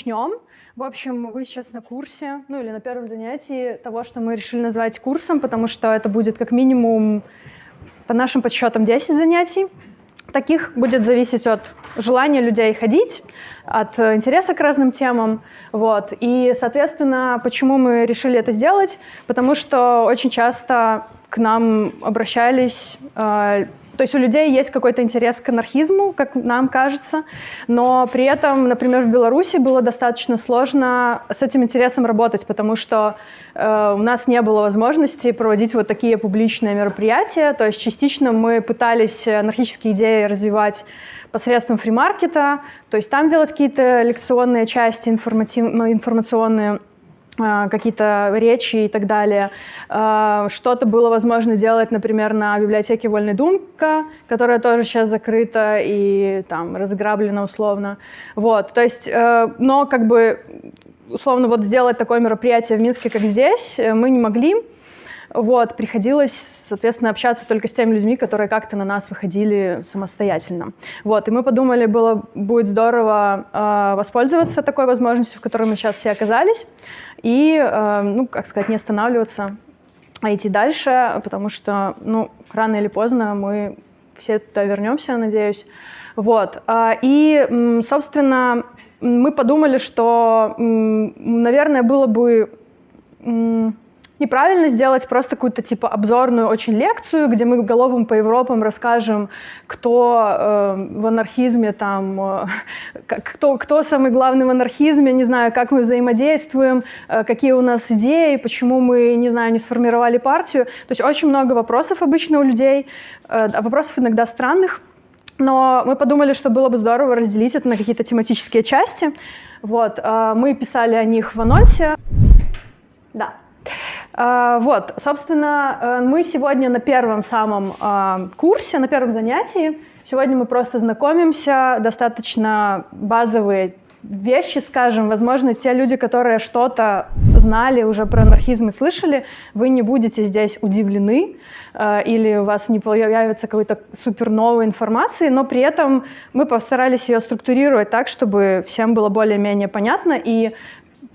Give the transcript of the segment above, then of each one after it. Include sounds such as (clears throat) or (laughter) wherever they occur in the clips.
начнем. В общем, вы сейчас на курсе, ну или на первом занятии того, что мы решили назвать курсом, потому что это будет как минимум, по нашим подсчетам, 10 занятий. Таких будет зависеть от желания людей ходить, от интереса к разным темам. Вот. И, соответственно, почему мы решили это сделать? Потому что очень часто к нам обращались э, то есть у людей есть какой-то интерес к анархизму, как нам кажется, но при этом, например, в Беларуси было достаточно сложно с этим интересом работать, потому что э, у нас не было возможности проводить вот такие публичные мероприятия. То есть частично мы пытались анархические идеи развивать посредством фримаркета, то есть там делать какие-то лекционные части информативно информационные, а, какие-то речи и так далее. А, что-то было возможно делать, например, на библиотеке Вольной Думка, которая тоже сейчас закрыта и там разграблена условно. Вот, то есть, э, но как бы условно вот сделать такое мероприятие в Минске, как здесь, э, мы не могли. Вот, приходилось, соответственно, общаться только с теми людьми, которые как-то на нас выходили самостоятельно. Вот, и мы подумали, было, будет здорово э, воспользоваться такой возможностью, в которой мы сейчас все оказались, и, э, ну, как сказать, не останавливаться, а идти дальше, потому что, ну, рано или поздно мы все туда вернемся, надеюсь. Вот, э, и, собственно, мы подумали, что, наверное, было бы неправильно сделать просто какую-то типа обзорную очень лекцию, где мы головым по Европам расскажем, кто э, в анархизме там, э, кто, кто самый главный в анархизме, не знаю, как мы взаимодействуем, э, какие у нас идеи, почему мы, не знаю, не сформировали партию. То есть очень много вопросов обычно у людей, э, вопросов иногда странных, но мы подумали, что было бы здорово разделить это на какие-то тематические части. Вот, э, мы писали о них в анонсе. Да. А, вот, собственно, э, мы сегодня на первом самом а, курсе, на первом занятии. Сегодня мы просто знакомимся, достаточно базовые вещи, скажем, возможно, те люди, которые что-то знали уже про анархизм и слышали, вы не будете здесь удивлены э, или у вас не появится какой-то супер новой информации, но при этом мы постарались ее структурировать так, чтобы всем было более-менее понятно, и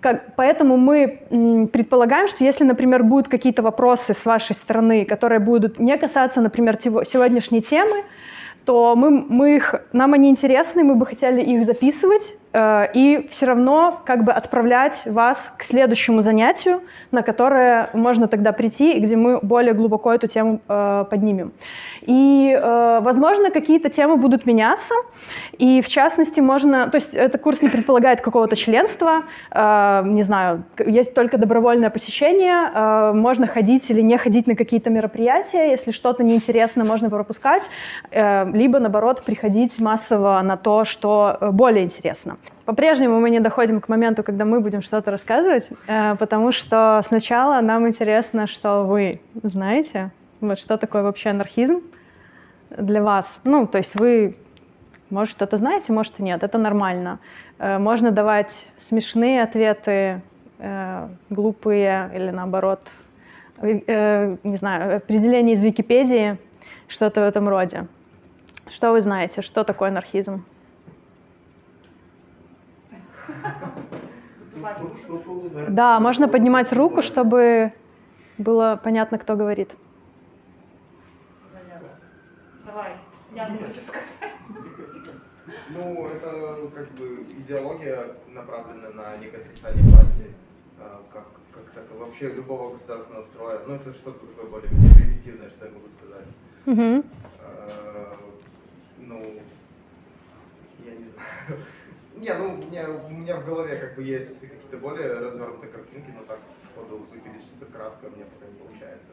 как, поэтому мы предполагаем, что если, например, будут какие-то вопросы с вашей стороны, которые будут не касаться, например, сегодняшней темы, то мы, мы их, нам они интересны, мы бы хотели их записывать, и все равно как бы отправлять вас к следующему занятию, на которое можно тогда прийти, и где мы более глубоко эту тему э, поднимем. И, э, возможно, какие-то темы будут меняться, и в частности можно, то есть этот курс не предполагает какого-то членства, э, не знаю, есть только добровольное посещение, э, можно ходить или не ходить на какие-то мероприятия, если что-то неинтересно, можно пропускать, э, либо, наоборот, приходить массово на то, что э, более интересно. По-прежнему мы не доходим к моменту, когда мы будем что-то рассказывать, э, потому что сначала нам интересно, что вы знаете, вот что такое вообще анархизм для вас. Ну, то есть вы, может, что-то знаете, может, нет, это нормально. Э, можно давать смешные ответы, э, глупые или наоборот, не знаю, определение из Википедии, что-то в этом роде. Что вы знаете, что такое анархизм? Да, можно поднимать руку, чтобы было понятно, кто говорит. Давай, я не хочу сказать. Ну, это как бы идеология, направленная на некое отрицание власти, а, как, как так, вообще любого государственного строя. Ну, это что-то такое более примитивное, что я могу сказать. Угу. А, ну, я не знаю. Не, ну, у меня, у меня в голове как бы есть какие-то более развернутые картинки, но так сходу выпилить что-то краткое мне пока не получается.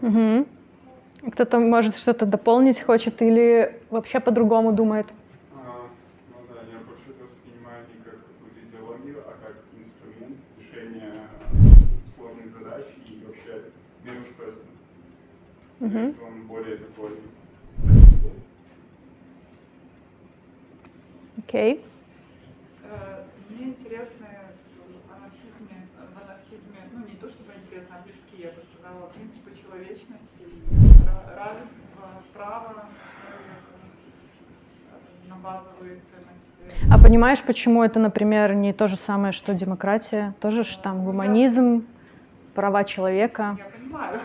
Угу. Кто-то может что-то дополнить хочет или вообще по-другому думает? А, ну да, я больше это воспринимаю не как какую-то идеологию, а как инструмент решения сложных задач и вообще мироустройства. Угу. Он более такой Окей. Okay. Э, мне интересно в анархизме, в анархизме, ну не то а близкие, я сказала, принципы человечности, равенства, права человека, на базовые ценности. А понимаешь, почему это, например, не то же самое, что демократия? Тоже ж там гуманизм, права человека. Я понимаю.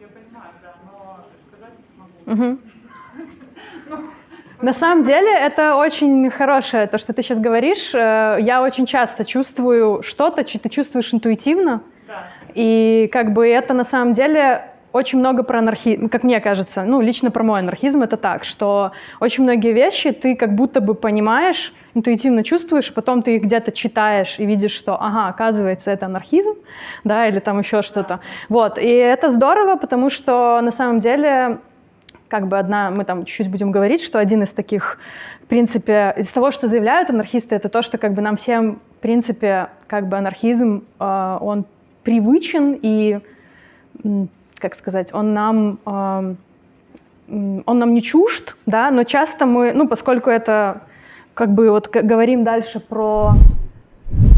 Я понимаю, да, но сказать не смогу. Мгм. На самом деле это очень хорошее, то, что ты сейчас говоришь. Э, Я очень часто чувствую что-то, что ты чувствуешь интуитивно, Да. и как бы это на самом деле очень много про анархизм, как мне кажется, ну, лично про мой анархизм это так, что очень многие вещи ты как будто бы понимаешь, интуитивно чувствуешь, потом ты их где-то читаешь и видишь, что, ага, оказывается, это анархизм, да, или там еще что-то. Вот, и это здорово, потому что на самом деле как бы одна, мы там чуть-чуть будем говорить, что один из таких, в принципе, из того, что заявляют анархисты, это то, что как бы нам всем, в принципе, как бы анархизм, э, он привычен и, как сказать, он нам, м, он нам не чужд, да, но часто мы, ну, поскольку это, как бы вот говорим дальше про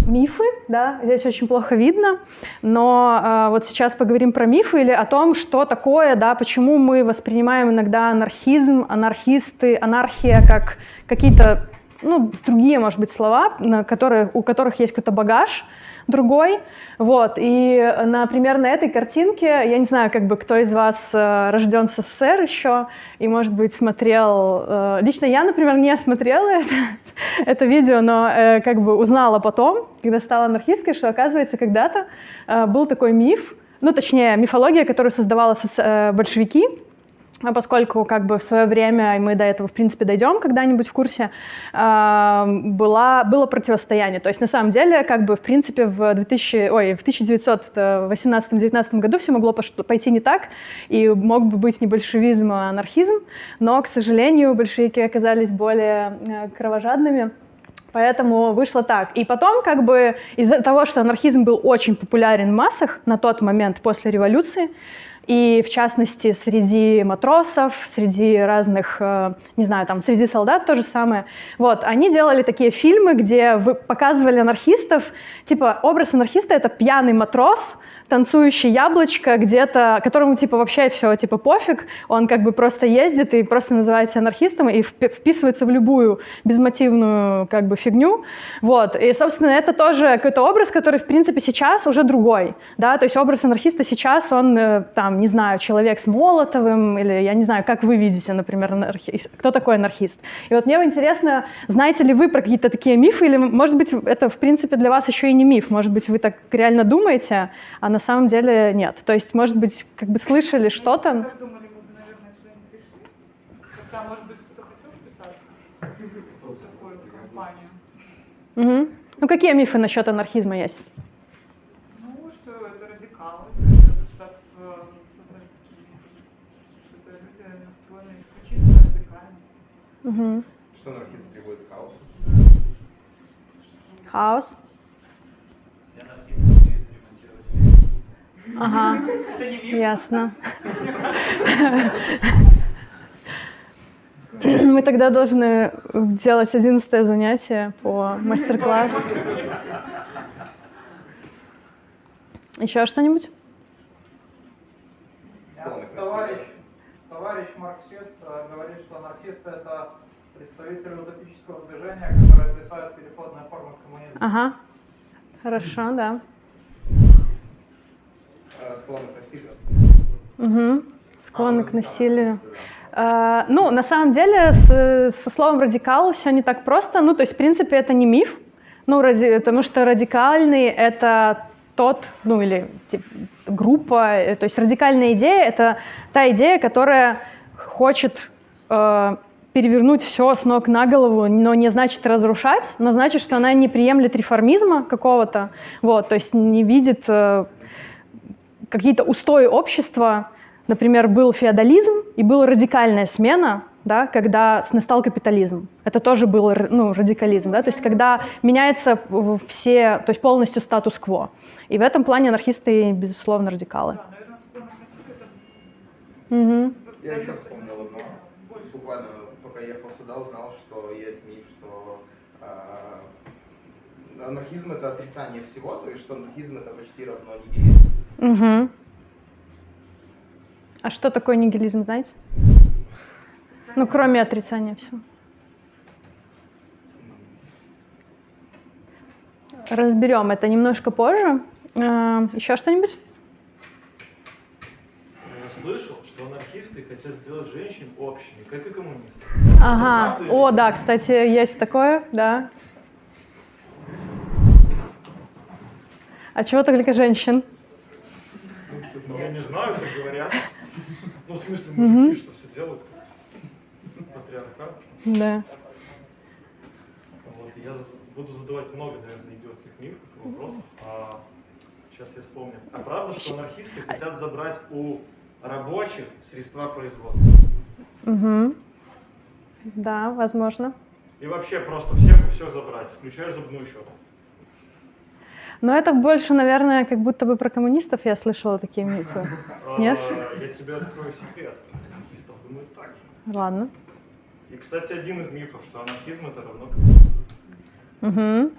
мифы, да, здесь очень плохо видно, но э, вот сейчас поговорим про мифы или о том, что такое, да, почему мы воспринимаем иногда анархизм, анархисты, анархия как какие-то, ну, другие, может быть, слова, на которые, у которых есть какой-то багаж другой, вот, и, например, на этой картинке, я не знаю, как бы, кто из вас э, рожден в СССР еще, и, может быть, смотрел, э, лично я, например, не смотрела (laughs) это, это видео, но э, как бы узнала потом, когда стала анархисткой, что, оказывается, когда-то был такой миф, ну, точнее, мифология, которую создавала большевики, а поскольку как бы в свое время, и мы до этого, в принципе, дойдем когда-нибудь в курсе, была, было противостояние. То есть, на самом деле, как бы, в принципе, в, 2000, ой, в 1918-19 году все могло пойти не так, и мог бы быть не большевизм, а анархизм, но, к сожалению, большевики оказались более э, кровожадными, Поэтому вышло так. И потом, как бы из-за того, что анархизм был очень популярен в массах на тот момент после революции, и в частности среди матросов, среди разных, э, не знаю, там среди солдат то же самое. Вот, они делали такие фильмы, где показывали анархистов, типа образ анархиста это пьяный матрос, танцующий яблочко где-то, которому типа вообще все типа пофиг, он как бы просто ездит и просто называется анархистом и впи- вписывается в любую безмотивную как бы фигню, вот, и собственно это тоже какой-то образ, который в принципе сейчас уже другой, да, то есть образ анархиста сейчас он э, там, не знаю, человек с Молотовым или я не знаю, как вы видите, например, анархист, кто такой анархист. И вот мне интересно, знаете ли вы про какие-то такие мифы или может быть это в принципе для вас еще и не миф, может быть вы так реально думаете, а на самом деле нет. То есть, может быть, как бы слышали что-то. Как думали, мы бы, наверное, сюда не пришли. Хотя, может быть, кто-то хотел вписаться в такую компанию. Мгм. Ну, какие мифы насчет анархизма есть? Ну, что это радикалы, это государство что это люди настроены исключительно радикально. Мгм. Что анархизм приводит к хаосу? Хаос. Я анархист умеет ремонтировать вещи. Ага, ясно. Мы тогда должны делать одиннадцатое занятие по мастер-классу. Еще что-нибудь? Товарищ, товарищ марксист говорит, что анархисты это представители утопического движения, которое отрицает переходные формы коммунизма. Ага. Хорошо, да. А, Склонны к насилию. Угу. Склонны к насилию. А, ну, на самом деле, с- со словом радикал все не так просто. Ну, то есть, в принципе, это не миф. Ну, ради, потому что радикальный это тот, ну или тип, группа, э, то есть радикальная идея это та идея, которая хочет э, перевернуть все с ног на голову, но не значит разрушать, но значит, что она не приемлет реформизма какого-то, вот, то есть не видит э, какие-то устои общества, например, был феодализм и была радикальная смена, да, когда настал капитализм. Это тоже был ну, радикализм, да, то есть когда меняется все, то есть полностью статус-кво. И в этом плане анархисты, безусловно, радикалы. Мгм. Я еще вспомнил одно. Буквально пока ехал сюда, узнал, анархизм это отрицание всего, то есть что анархизм это почти равно нигилизм. Угу. А что такое нигилизм, знаете? Ну, кроме отрицания всего. Разберем это немножко позже. Э, Еще что-нибудь? слышал, что анархисты хотят сделать женщин общими, как и коммунисты. Ага, о, да, кстати, есть такое, да. А чего только женщин? Ну, я не знаю, как говорят. Ну, в смысле, мужики что все делают? Патриархат. Да. Вот, я буду задавать много, наверное, идиотских мифов и вопросов. А, сейчас я вспомню. А правда, что анархисты хотят забрать у рабочих средства производства? Мгм. Да, возможно. И вообще просто всех все забрать, включая зубную щетку. Но это больше, наверное, как будто бы про коммунистов я слышала такие (laughs) мифы. Нет? А, Я тебе открою секрет. Анархистов думают так же. Ладно. И, кстати, один из мифов, что анархизм это равно Мгм.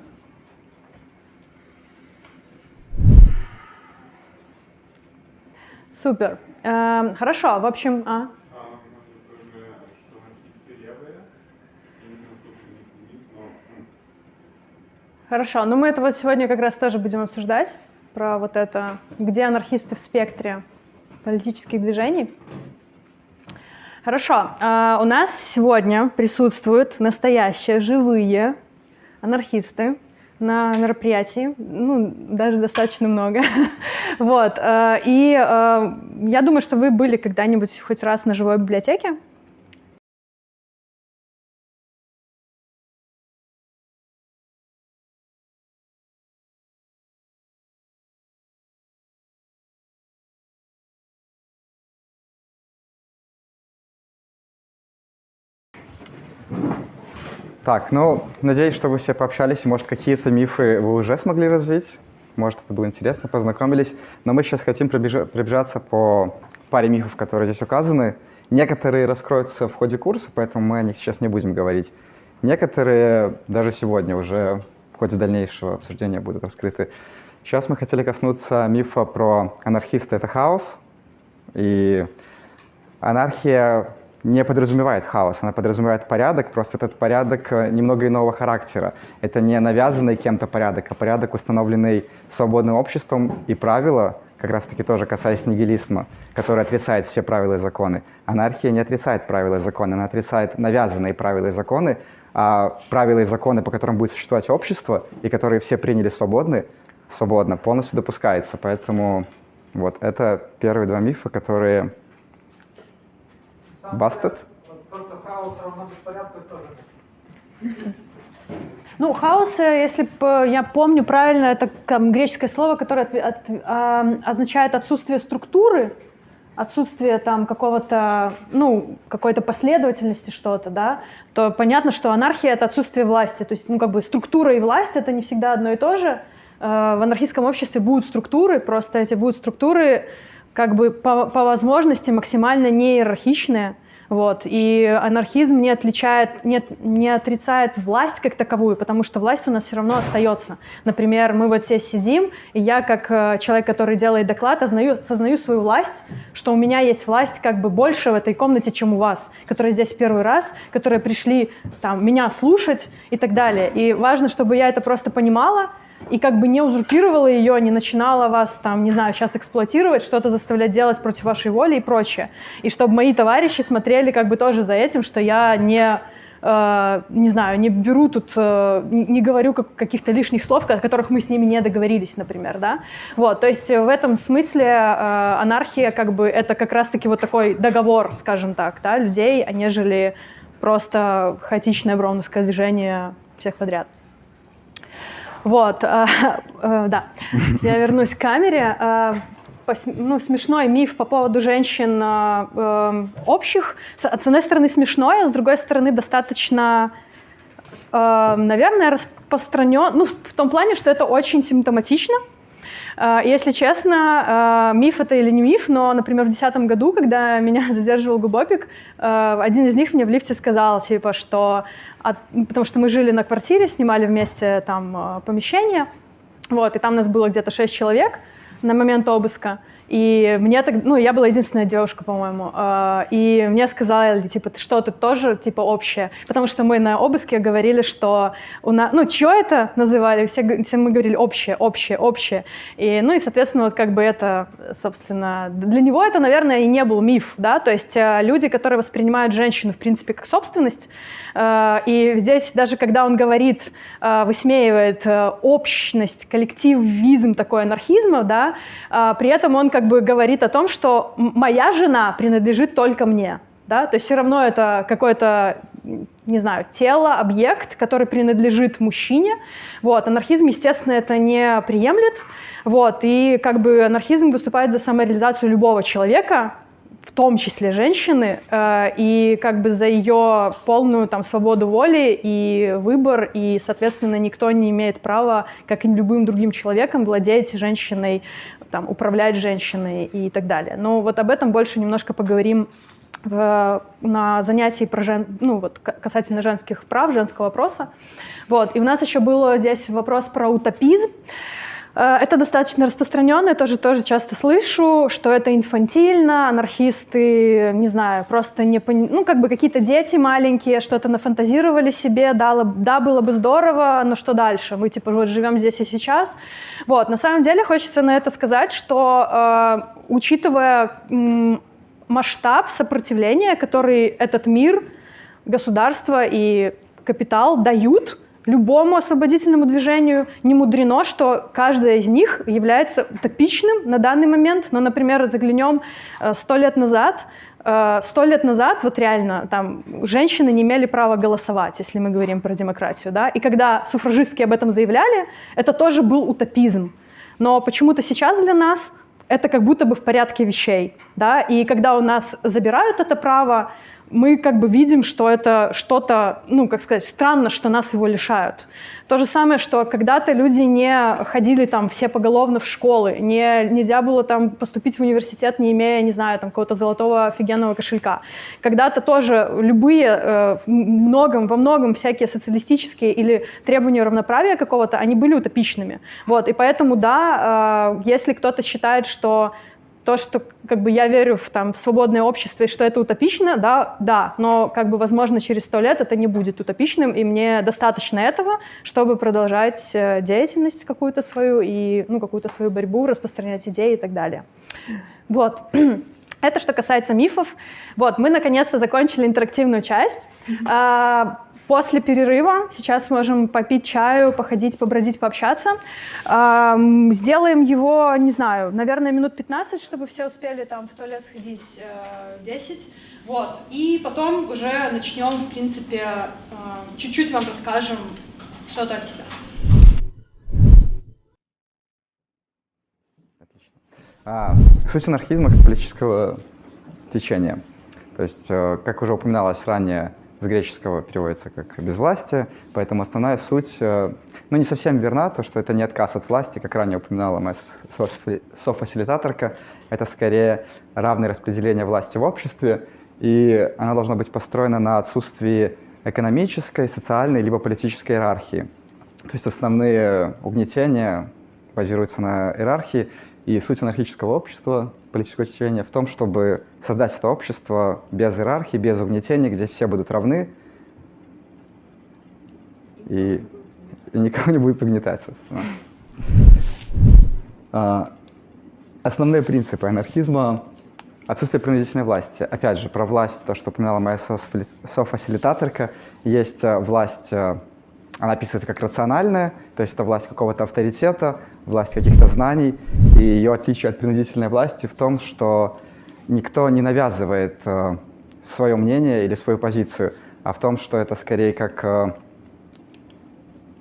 Супер. Эм, Хорошо, в общем, а? А может тоже, что анархисты левые? Я не знаю, сколько у них миф, но м, Хорошо, ну мы это вот сегодня как раз тоже будем обсуждать, про вот это, где анархисты в спектре политических движений. Хорошо, а, у нас сегодня присутствуют настоящие, живые анархисты на мероприятии, ну, даже достаточно много. (laughs) Вот, э, и э, я думаю, что вы были когда-нибудь хоть раз на живой библиотеке. Так, ну, надеюсь, что вы все пообщались, может, какие-то мифы вы уже смогли развить. Может, это было интересно, познакомились. Но мы сейчас хотим пробежа- пробежаться по паре мифов, которые здесь указаны. Некоторые раскроются в ходе курса, поэтому мы о них сейчас не будем говорить. Некоторые даже сегодня уже в ходе дальнейшего обсуждения будут раскрыты. Сейчас мы хотели коснуться мифа про анархиста — это хаос. И Анархия не подразумевает хаос, она подразумевает порядок, просто этот порядок э, немного иного характера. Это не навязанный кем-то порядок, а порядок, установленный свободным обществом и правила, как раз-таки тоже касаясь нигилизма, который отрицает все правила и законы. Анархия не отрицает правила и законы, она отрицает навязанные правила и законы, а правила и законы, по которым будет существовать общество, и которые все приняли свободны, свободно, полностью допускается. Поэтому вот это первые два мифа, которые Хаос равно беспорядку, тоже (laughs) Ну, хаос, э, если б, я помню правильно, это там, греческое слово, которое отве- от- а, означает отсутствие структуры, отсутствие там какого-то, ну, какой-то последовательности что-то, да, то понятно, что анархия — это отсутствие власти. То есть, ну, как бы структура и власть — это не всегда одно и то же. Э, В анархистском обществе будут структуры, просто эти будут структуры как бы по, по возможности максимально не иерархичные, вот. И анархизм не отличает, не, не отрицает власть как таковую, потому что власть у нас все равно остается. Например, мы вот здесь сидим, и я, как э, человек, который делает доклад, ознаю, сознаю свою власть, что у меня есть власть как бы больше в этой комнате, чем у вас, которые здесь первый раз, которые пришли там, меня слушать и так далее. И важно, чтобы я это просто понимала, и как бы не узурпировала ее, не начинала вас там, не знаю, сейчас эксплуатировать, что-то заставлять делать против вашей воли и прочее. И чтобы мои товарищи смотрели как бы тоже за этим, что я не, э, не знаю, не беру тут, э, не говорю как- каких-то лишних слов, о которых мы с ними не договорились, например, да. Вот, то есть в этом смысле э, анархия как бы это как раз-таки вот такой договор, скажем так, да, людей, а нежели просто хаотичное броуновское движение всех подряд. Вот, э, э, да. Я вернусь к камере. Э, ну, смешной миф по поводу женщин э, э, общих. С, с одной стороны смешной, а с другой стороны достаточно, э, наверное, распространен. Ну, в том плане, что это очень симптоматично. Если честно, э, миф это или не миф, но, например, в 2010 году, когда (laughs) меня задерживал Губопик, э, один из них мне в лифте сказал, типа, что... от- ну, Потому что мы жили на квартире, снимали вместе там помещение, вот, и там нас было где-то 6 человек на момент обыска. И мне так, ну, я была единственная девушка, по-моему, э, и мне сказали, типа, ты что, тут тоже, типа, общее? Потому что мы на обыске говорили, что у нас, ну, что это называли? Все, все мы говорили общее, общее, общее. И, ну, и, соответственно, вот как бы это, собственно, для него это, наверное, и не был миф, да, то есть э, люди, которые воспринимают женщину, в принципе, как собственность, э, и здесь даже когда он говорит, э, высмеивает общность, коллективизм такой анархизма, да, при этом он как бы говорит о том, что моя жена принадлежит только мне, да, то есть все равно это какое-то, не знаю, тело, объект, который принадлежит мужчине, вот, анархизм, естественно, это не приемлет, вот, и как бы анархизм выступает за самореализацию любого человека, в том числе женщины, э, и как бы за ее полную там свободу воли и выбор, и, соответственно, никто не имеет права, как и любым другим человеком, владеть женщиной, там, управлять женщиной и так далее. Но вот об этом больше немножко поговорим в, на занятии про жен, ну, вот, касательно женских прав, женского вопроса. Вот. И у нас еще был здесь вопрос про утопизм. Э, Это достаточно распространенно, я тоже, тоже часто слышу, что это инфантильно, анархисты, не знаю, просто не пони- ну, как бы какие-то дети маленькие что-то нафантазировали себе, дало, да, было бы здорово, но что дальше? Мы, типа, вот живем здесь и сейчас. Вот, на самом деле хочется на это сказать, что, э, учитывая м, масштаб сопротивления, который этот мир, государство и капитал дают любому освободительному движению, не мудрено, что каждая из них является утопичным на данный момент. Но, например, заглянем э, сто лет назад, э, сто лет назад, вот реально, там, женщины не имели права голосовать, если мы говорим про демократию, да, и когда суфражистки об этом заявляли, это тоже был утопизм. Но почему-то сейчас для нас это как будто бы в порядке вещей, да, и когда у нас забирают это право, мы как бы видим, что это что-то, ну, как сказать, странно, что нас его лишают. То же самое, что когда-то люди не ходили там все поголовно в школы, не, нельзя было там поступить в университет, не имея, не знаю, там какого-то золотого офигенного кошелька. Когда-то тоже любые, э, многом, во многом всякие социалистические или требования равноправия какого-то, они были утопичными. Вот, и поэтому, да, э, если кто-то считает, что то, что как бы я верю в там свободное общество и что это утопично, да, да, но как бы возможно через сто лет это не будет утопичным, и мне достаточно этого, чтобы продолжать э, деятельность какую-то свою и ну какую-то свою борьбу, распространять идеи и так далее. Вот. (clears throat) Это что касается мифов. Вот, мы наконец-то закончили интерактивную часть. А, После перерыва сейчас можем попить чаю, походить, побродить, пообщаться. Ам, Сделаем его, не знаю, наверное, минут 15, чтобы все успели там в туалет сходить э, 10. Вот. И потом уже начнем, в принципе, э, чуть-чуть вам расскажем что-то от себя. А, суть анархизма как политического течения. То есть, э, как уже упоминалось ранее, с греческого переводится как «безвластие», поэтому основная суть, э, ну, не совсем верна, то, что это не отказ от власти, как ранее упоминала моя соф- софасилитаторка, это скорее равное распределение власти в обществе, и она должна быть построена на отсутствии экономической, социальной либо политической иерархии. То есть основные угнетения базируются на иерархии, и суть анархического общества, политического течения в том, чтобы создать это общество без иерархии, без угнетения, где все будут равны, и, и никого не будет угнетать, собственно. А, Основные принципы анархизма — отсутствие принудительной власти. Опять же, про власть, то, что упоминала моя софасилитаторка, есть э, власть, э, она описывается как рациональная, то есть это власть какого-то авторитета, власть каких-то знаний, и ее отличие от принудительной власти в том, что никто не навязывает э, свое мнение или свою позицию, а в том, что это скорее как э,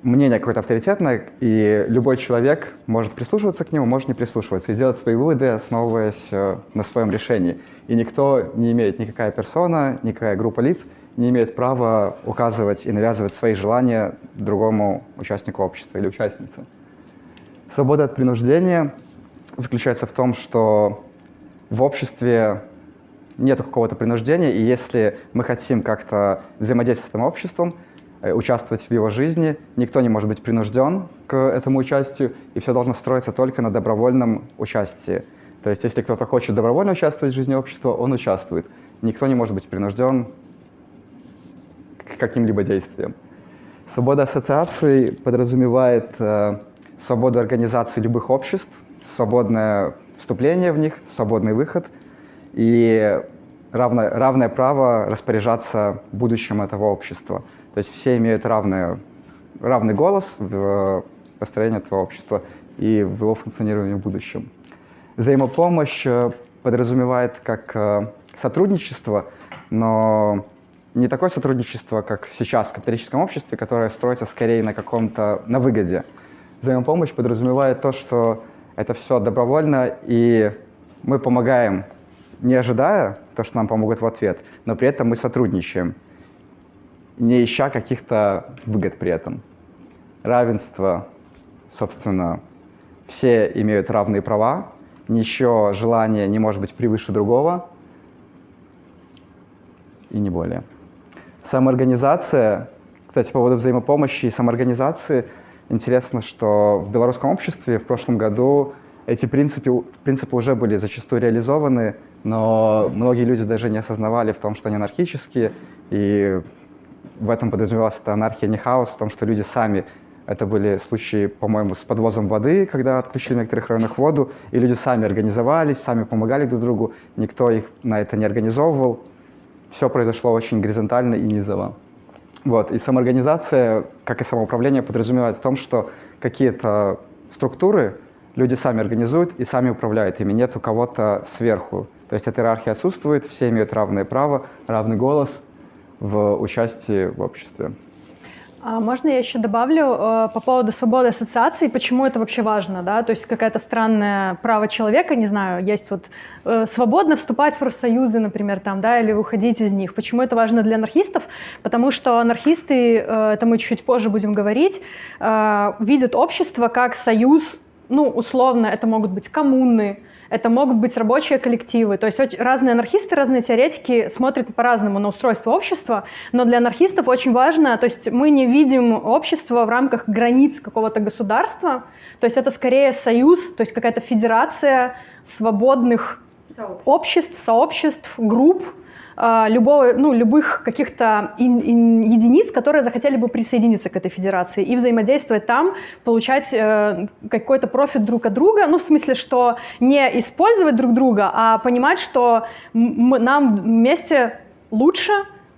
мнение какое-то авторитетное, и любой человек может прислушиваться к нему, может не прислушиваться, и делать свои выводы, основываясь э, на своем решении. И никто не имеет, никакая персона, никакая группа лиц не имеет права указывать и навязывать свои желания другому участнику общества или участнице. Свобода от принуждения заключается в том, что в обществе нет какого-то принуждения, и если мы хотим как-то взаимодействовать с этим обществом, э, участвовать в его жизни, никто не может быть принужден к этому участию, и все должно строиться только на добровольном участии. То есть если кто-то хочет добровольно участвовать в жизни общества, он участвует. Никто не может быть принужден к каким-либо действиям. Свобода ассоциаций подразумевает э, свободу организации любых обществ, свободное вступление в них, свободный выход и равное, равное право распоряжаться будущим этого общества. То есть все имеют равное, равный голос в построении этого общества и в его функционировании в будущем. Взаимопомощь э, подразумевает как э, сотрудничество, но не такое сотрудничество, как сейчас в капиталистическом обществе, которое строится скорее на каком-то, на выгоде. Взаимопомощь подразумевает то, что это все добровольно, и мы помогаем, не ожидая то, что нам помогут в ответ, но при этом мы сотрудничаем, не ища каких-то выгод при этом. Равенство, собственно, все имеют равные права, ничего желание не может быть превыше другого, и не более. Самоорганизация, кстати, по поводу взаимопомощи и самоорганизации, интересно, что в белорусском обществе в прошлом году эти принципы, принципы уже были зачастую реализованы, но многие люди даже не осознавали в том, что они анархические, и в этом подразумевалась эта анархия, не хаос, в том, что люди сами это были случаи, по-моему, с подвозом воды, когда отключили в некоторых районах воду, и люди сами организовались, сами помогали друг другу, никто их на это не организовывал, все произошло очень горизонтально и низово. Вот. И самоорганизация, как и самоуправление, подразумевает в том, что какие-то структуры люди сами организуют и сами управляют ими. Нет у кого-то сверху. То есть эта иерархия отсутствует, все имеют равное право, равный голос в участии в обществе. А можно я еще добавлю э, по поводу свободы ассоциаций, почему это вообще важно, да, то есть какая-то странное право человека, не знаю, есть вот э, свободно вступать в профсоюзы, например, там, да, или выходить из них. Почему это важно для анархистов? Потому что анархисты, э, это мы чуть позже будем говорить, э, видят общество как союз, ну, условно, это могут быть коммуны, это могут быть рабочие коллективы. То есть разные анархисты, разные теоретики смотрят по-разному на устройство общества, но для анархистов очень важно, то есть мы не видим общество в рамках границ какого-то государства, то есть это скорее союз, то есть какая-то федерация свободных обществ, сообществ, групп, любого, ну, любых каких-то единиц, которые захотели бы присоединиться к этой федерации и взаимодействовать там, получать э, какой-то профит друг от друга, ну, в смысле, что не использовать друг друга, а понимать, что нам вместе лучше,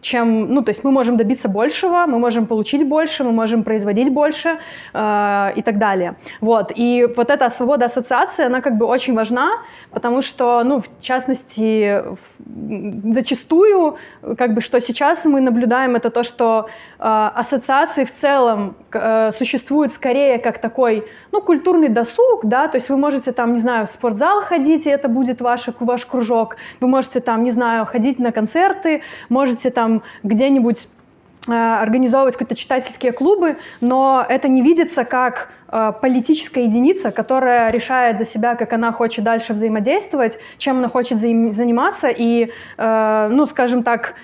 чем, ну, то есть мы можем добиться большего, мы можем получить больше, мы можем производить больше э, и так далее. Вот, и вот эта свобода ассоциации, она как бы очень важна, потому что, ну, в частности, зачастую, как бы, что сейчас мы наблюдаем, это то, что э, ассоциации в целом э, существуют скорее как такой, ну, культурный досуг, да, то есть вы можете там, не знаю, в спортзал ходить, и это будет ваш, ваш кружок, вы можете там, не знаю, ходить на концерты, можете там где-нибудь э, организовывать какие-то читательские клубы, но это не видится как э, политическая единица, которая решает за себя, как она хочет дальше взаимодействовать, чем она хочет заниматься, и, э, ну, скажем так,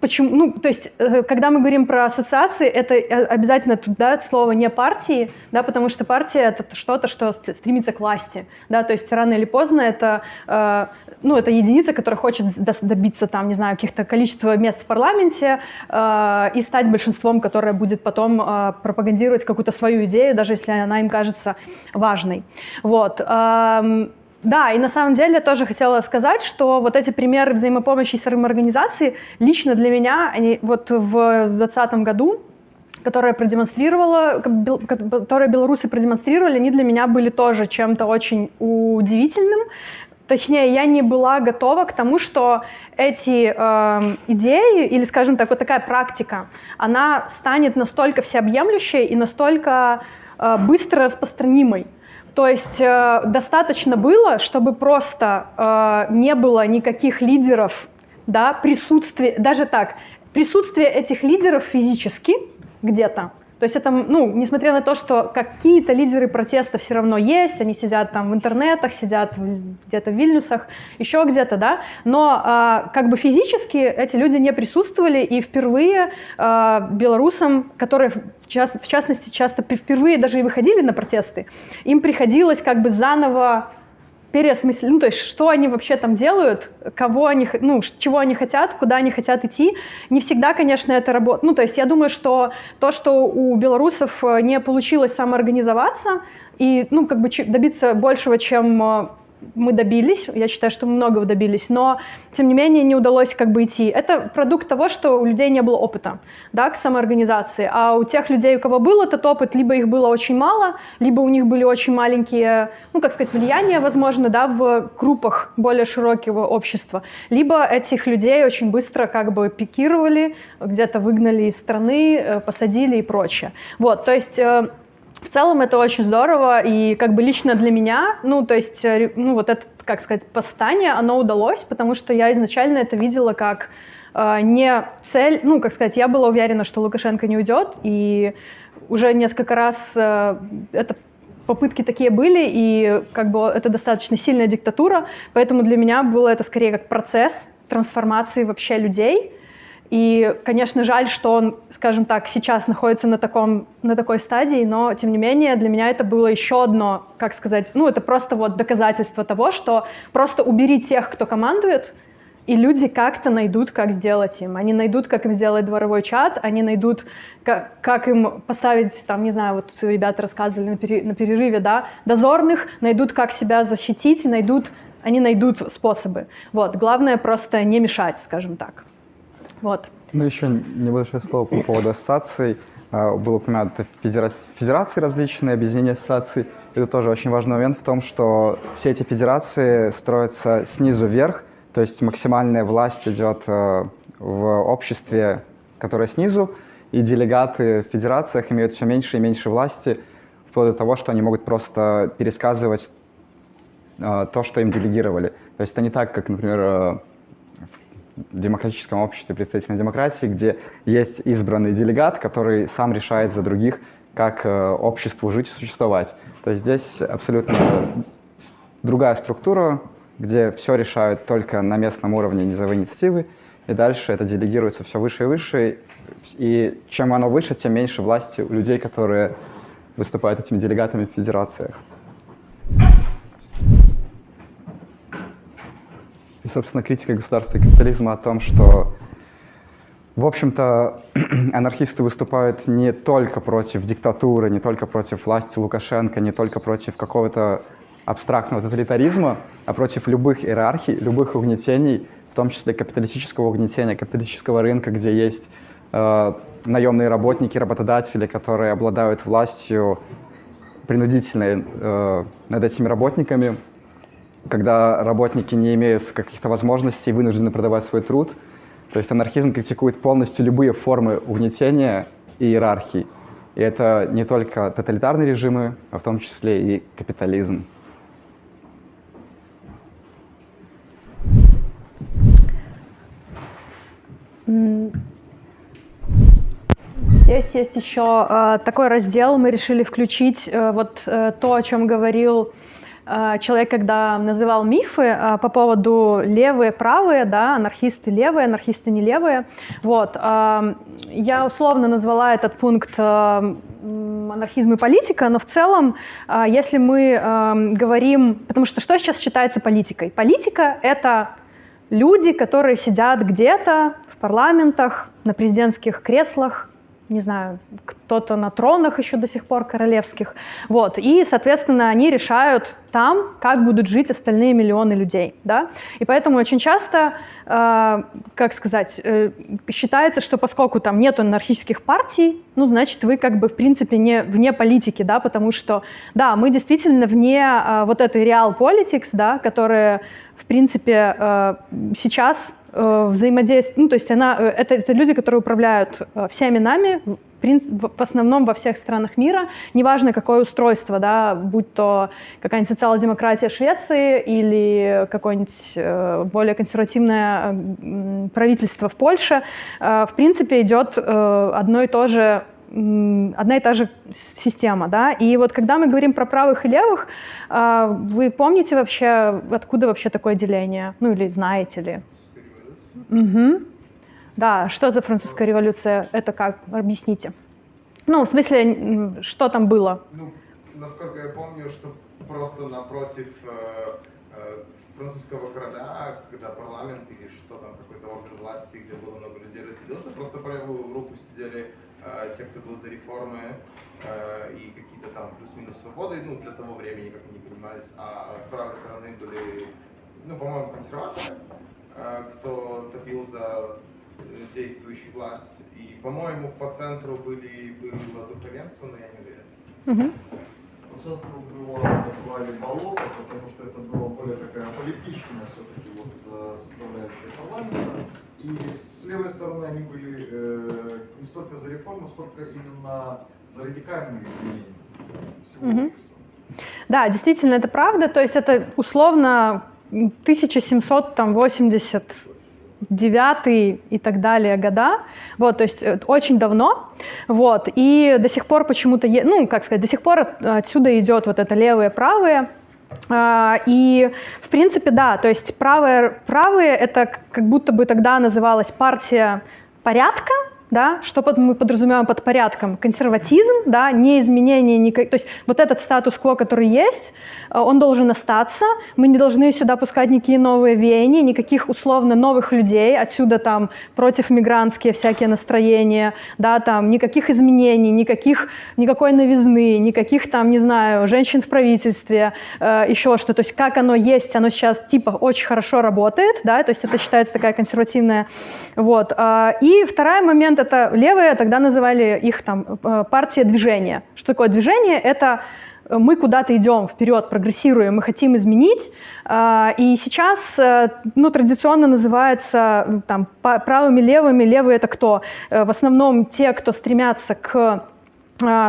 Почему? Ну, то есть, э, когда мы говорим про ассоциации, это э, обязательно туда слово не партии, да, потому что партия это что-то, что стремится к власти, да, то есть рано или поздно это, э, ну, это единица, которая хочет добиться там, не знаю, каких-то количества мест в парламенте э, и стать большинством, которое будет потом э, пропагандировать какую-то свою идею, даже если она им кажется важной. Вот. Э, да, и на самом деле я тоже хотела сказать, что вот эти примеры взаимопомощи и самоорганизации лично для меня, они вот в 2020 году, которые продемонстрировала, которые белорусы продемонстрировали, они для меня были тоже чем-то очень удивительным. Точнее, я не была готова к тому, что эти э, идеи, или, скажем так, вот такая практика, она станет настолько всеобъемлющей и настолько э, быстро распространимой. То есть э, достаточно было, чтобы просто э, не было никаких лидеров, да, присутствие, даже так, присутствие этих лидеров физически где-то, то есть это, ну, несмотря на то, что какие-то лидеры протеста все равно есть, они сидят там в интернетах, сидят где-то в Вильнюсах, еще где-то, да, но а, как бы физически эти люди не присутствовали, и впервые а, белорусам, которые в, част, в частности часто впервые даже и выходили на протесты, им приходилось как бы заново переосмыслить, ну, то есть что они вообще там делают, кого они, ну, чего они хотят, куда они хотят идти. Не всегда, конечно, это работает. Ну, то есть я думаю, что то, что у белорусов э, не получилось самоорганизоваться и, ну, как бы добиться большего, чем э, мы добились, я считаю, что мы многого добились, но, тем не менее, не удалось как бы идти. Это продукт того, что у людей не было опыта, да, к самоорганизации, а у тех людей, у кого был этот опыт, либо их было очень мало, либо у них были очень маленькие, ну, как сказать, влияния, возможно, да, в группах более широкого общества, либо этих людей очень быстро как бы пикировали, где-то выгнали из страны, э, посадили и прочее. Вот, то есть... в целом это очень здорово, и как бы лично для меня, ну, то есть, э, ну, вот это, как сказать, восстание, оно удалось, потому что я изначально это видела как э, не цель, ну, как сказать, я была уверена, что Лукашенко не уйдет, и уже несколько раз э, это попытки такие были, и как бы это достаточно сильная диктатура, поэтому для меня было это скорее как процесс трансформации вообще людей, и, конечно, жаль, что он, скажем так, сейчас находится на, таком, на такой стадии, но, тем не менее, для меня это было еще одно, как сказать, ну, это просто вот доказательство того, что просто убери тех, кто командует, и люди как-то найдут, как сделать им. Они найдут, как им сделать дворовой чат, они найдут, как, как им поставить, там, не знаю, вот ребята рассказывали на, пере- на перерыве, да, дозорных, найдут, как себя защитить, найдут, они найдут способы. Вот, главное просто не мешать, скажем так. Вот. Ну, еще небольшое слово по поводу ассоциаций. А, Было упомянуто федера- федерации различные, объединения ассоциаций. Это тоже очень важный момент в том, что все эти федерации строятся снизу вверх, то есть максимальная власть идет э, в обществе, которое снизу, и делегаты в федерациях имеют все меньше и меньше власти, вплоть до того, что они могут просто пересказывать э, то, что им делегировали. То есть это не так, как, например, э, демократическом обществе представительной демократии, где есть избранный делегат, который сам решает за других, как э, обществу жить и существовать. То есть здесь абсолютно другая структура, где все решают только на местном уровне низовой инициативы, и дальше это делегируется все выше и выше, и чем оно выше, тем меньше власти у людей, которые выступают этими делегатами в федерациях. И, собственно, критика государства и капитализма о том, что, в общем-то, (clears throat) анархисты выступают не только против диктатуры, не только против власти Лукашенко, не только против какого-то абстрактного тоталитаризма, а против любых иерархий, любых угнетений, в том числе капиталистического угнетения, капиталистического рынка, где есть э, наемные работники, работодатели, которые обладают властью принудительной э, над этими работниками, когда работники не имеют каких-то возможностей и вынуждены продавать свой труд. То есть анархизм критикует полностью любые формы угнетения и иерархии. И это не только тоталитарные режимы, а в том числе и капитализм. Здесь есть еще э, такой раздел, мы решили включить э, вот э, то, о чем говорил э, человек, когда называл мифы э, по поводу левые, правые, да, анархисты левые, анархисты не левые. Вот, э, я условно назвала этот пункт анархизм и политика, но в целом, если мы говорим, потому что что сейчас считается политикой? Политика — это люди, которые сидят где-то в парламентах, на президентских креслах, не знаю, кто-то на тронах еще до сих пор королевских. Вот. И, соответственно, они решают там, как будут жить остальные миллионы людей. Да? И поэтому очень часто, э, как сказать, э, считается, что поскольку там нет анархических партий, ну, значит, вы как бы, в принципе, не вне политики, да, потому что, да, мы действительно вне э, вот этой реал politics, да, которая, в принципе, э, сейчас э, взаимодействует, ну, то есть она, э, это, это люди, которые управляют всеми нами, в, основном во всех странах мира, неважно какое устройство, да, будь то какая-нибудь социал-демократия Швеции или какое-нибудь более консервативное правительство в Польше, в принципе, идет одно и то же одна и та же система, да, и вот когда мы говорим про правых и левых, э, вы помните вообще, откуда вообще такое деление, ну или знаете ли? Мгм. Да, что за французская революция? Это как? Объясните. Ну, в смысле, что там было? Ну, насколько я помню, что просто напротив э, э, французского короля, когда парламент или что там, какой-то орган власти, где было много людей, разделился, просто по левую руку сидели те, кто был за реформы э, и какие-то там плюс-минус свободы, ну, для того времени, как они понимались, а с правой стороны были, ну, по-моему, консерваторы, э, кто топил за э, действующую власть. И, по-моему, по центру были, было духовенство, но я не уверен. По центру было, назвали болото, потому что это была более такая политичная все-таки вот э, составляющая парламента. И с левой стороны они были э, не столько за реформу, сколько именно за радикальные изменения общества. Да, действительно, это правда. То есть это условно 1789 и так далее года. Вот, то есть э, очень давно. Вот, и до сих пор почему-то, ну, как сказать, до сих пор от- отсюда идет вот это левое, правое. А, И, в принципе, да, то есть правые, правые это как будто бы тогда называлась партия порядка, да, что под- мы подразумеваем под порядком? Консерватизм, да, не изменение, никак- то есть вот этот статус-кво, который есть, э, он должен остаться, мы не должны сюда пускать никакие новые веяния, никаких условно новых людей, отсюда там против мигрантские всякие настроения, да, там никаких изменений, никаких, никакой новизны, никаких там, не знаю, женщин в правительстве, э, еще что, то есть как оно есть, оно сейчас типа очень хорошо работает, да, то есть это считается такая консервативная, вот. А, И второй момент, это левые, тогда называли их там э, партия движения. Что такое движение? Это э, мы куда-то идем вперед, прогрессируем, мы хотим изменить. А, И сейчас, э, ну, традиционно называется там правыми, левыми. Левые это кто? Э, В основном те, кто стремятся к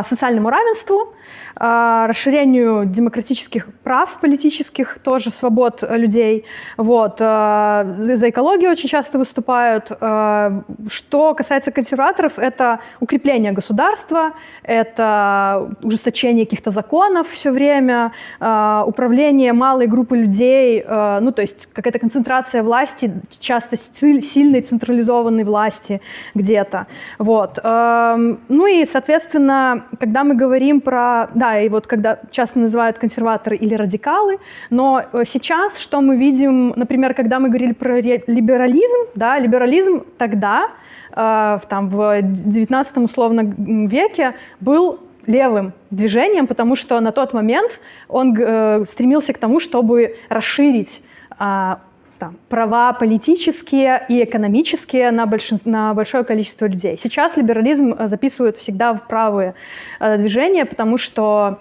социальному равенству, расширению демократических прав политических, тоже свобод э, людей. Вот. а, За экологию очень часто выступают. А, Что касается консерваторов, это укрепление государства, это ужесточение каких-то законов все время, а, управление малой группы людей, а, ну то есть какая-то концентрация власти, часто силь- сильной централизованной власти где-то. Вот. Эм, Ну и, соответственно, когда мы говорим про... Да, и вот когда часто называют консерваторы или радикалы, но э, сейчас что мы видим, например, когда мы говорили про либерализм, да, либерализм тогда, э, там, в 19 условно веке был левым движением, потому что на тот момент он э, стремился к тому, чтобы расширить а, там, права политические и экономические на, большин- на большое количество людей. Сейчас либерализм э, записывают всегда в правые э, движения, потому что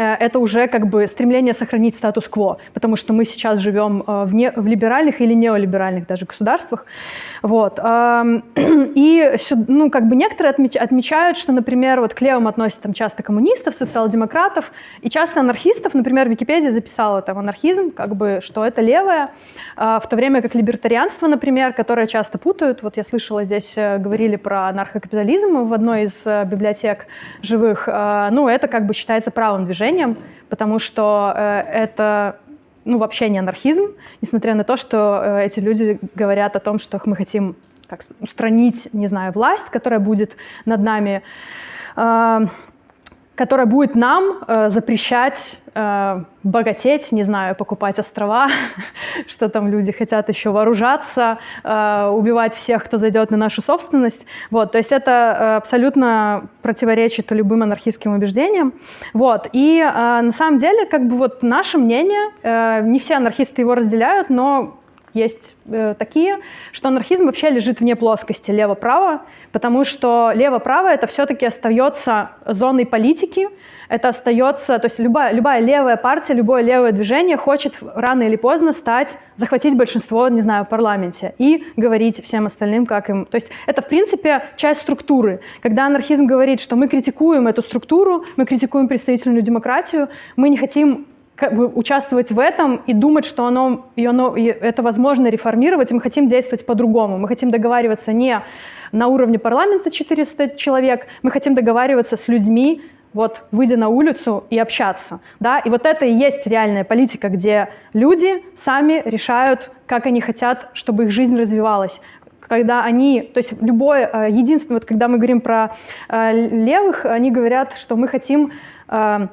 это уже как бы стремление сохранить статус-кво, потому что мы сейчас живем э, в, не, в либеральных или неолиберальных даже государствах. Вот. (clears throat) И ну, как бы некоторые отмеч- отмечают, что, например, вот к левым относят там, часто коммунистов, социал-демократов и часто анархистов. Например, Википедия записала там анархизм, как бы, что это левое, а, в то время как либертарианство, например, которое часто путают. Вот я слышала, здесь э, говорили про анархокапитализм в одной из э, библиотек живых. А, Ну, это как бы считается правым движением, потому что э, это ну, вообще не анархизм, несмотря на то, что э, эти люди говорят о том, что мы хотим как устранить, не знаю, власть, которая будет над нами, которая будет нам э, запрещать э, богатеть, не знаю, покупать острова, (laughs) что там люди хотят еще вооружаться, э, убивать всех, кто зайдет на нашу собственность. Вот, то есть это э, абсолютно противоречит любым анархистским убеждениям. Вот, и э, на самом деле, как бы вот наше мнение, э, не все анархисты его разделяют, но есть э, такие, что анархизм вообще лежит вне плоскости лево-право, потому что лево-право это все-таки остается зоной политики, это остается, то есть любая, любая левая партия, любое левое движение хочет рано или поздно стать, захватить большинство, не знаю, в парламенте и говорить всем остальным, как им. То есть это, в принципе, часть структуры. Когда анархизм говорит, что мы критикуем эту структуру, мы критикуем представительную демократию, мы не хотим как бы участвовать в этом и думать, что оно, и оно, и это возможно реформировать, и мы хотим действовать по-другому. Мы хотим договариваться не на уровне парламента 400 человек, мы хотим договариваться с людьми, вот, выйдя на улицу и общаться. Да? И вот это и есть реальная политика, где люди сами решают, как они хотят, чтобы их жизнь развивалась когда они, то есть любое, э, единственное, вот когда мы говорим про э, левых, они говорят, что мы хотим э,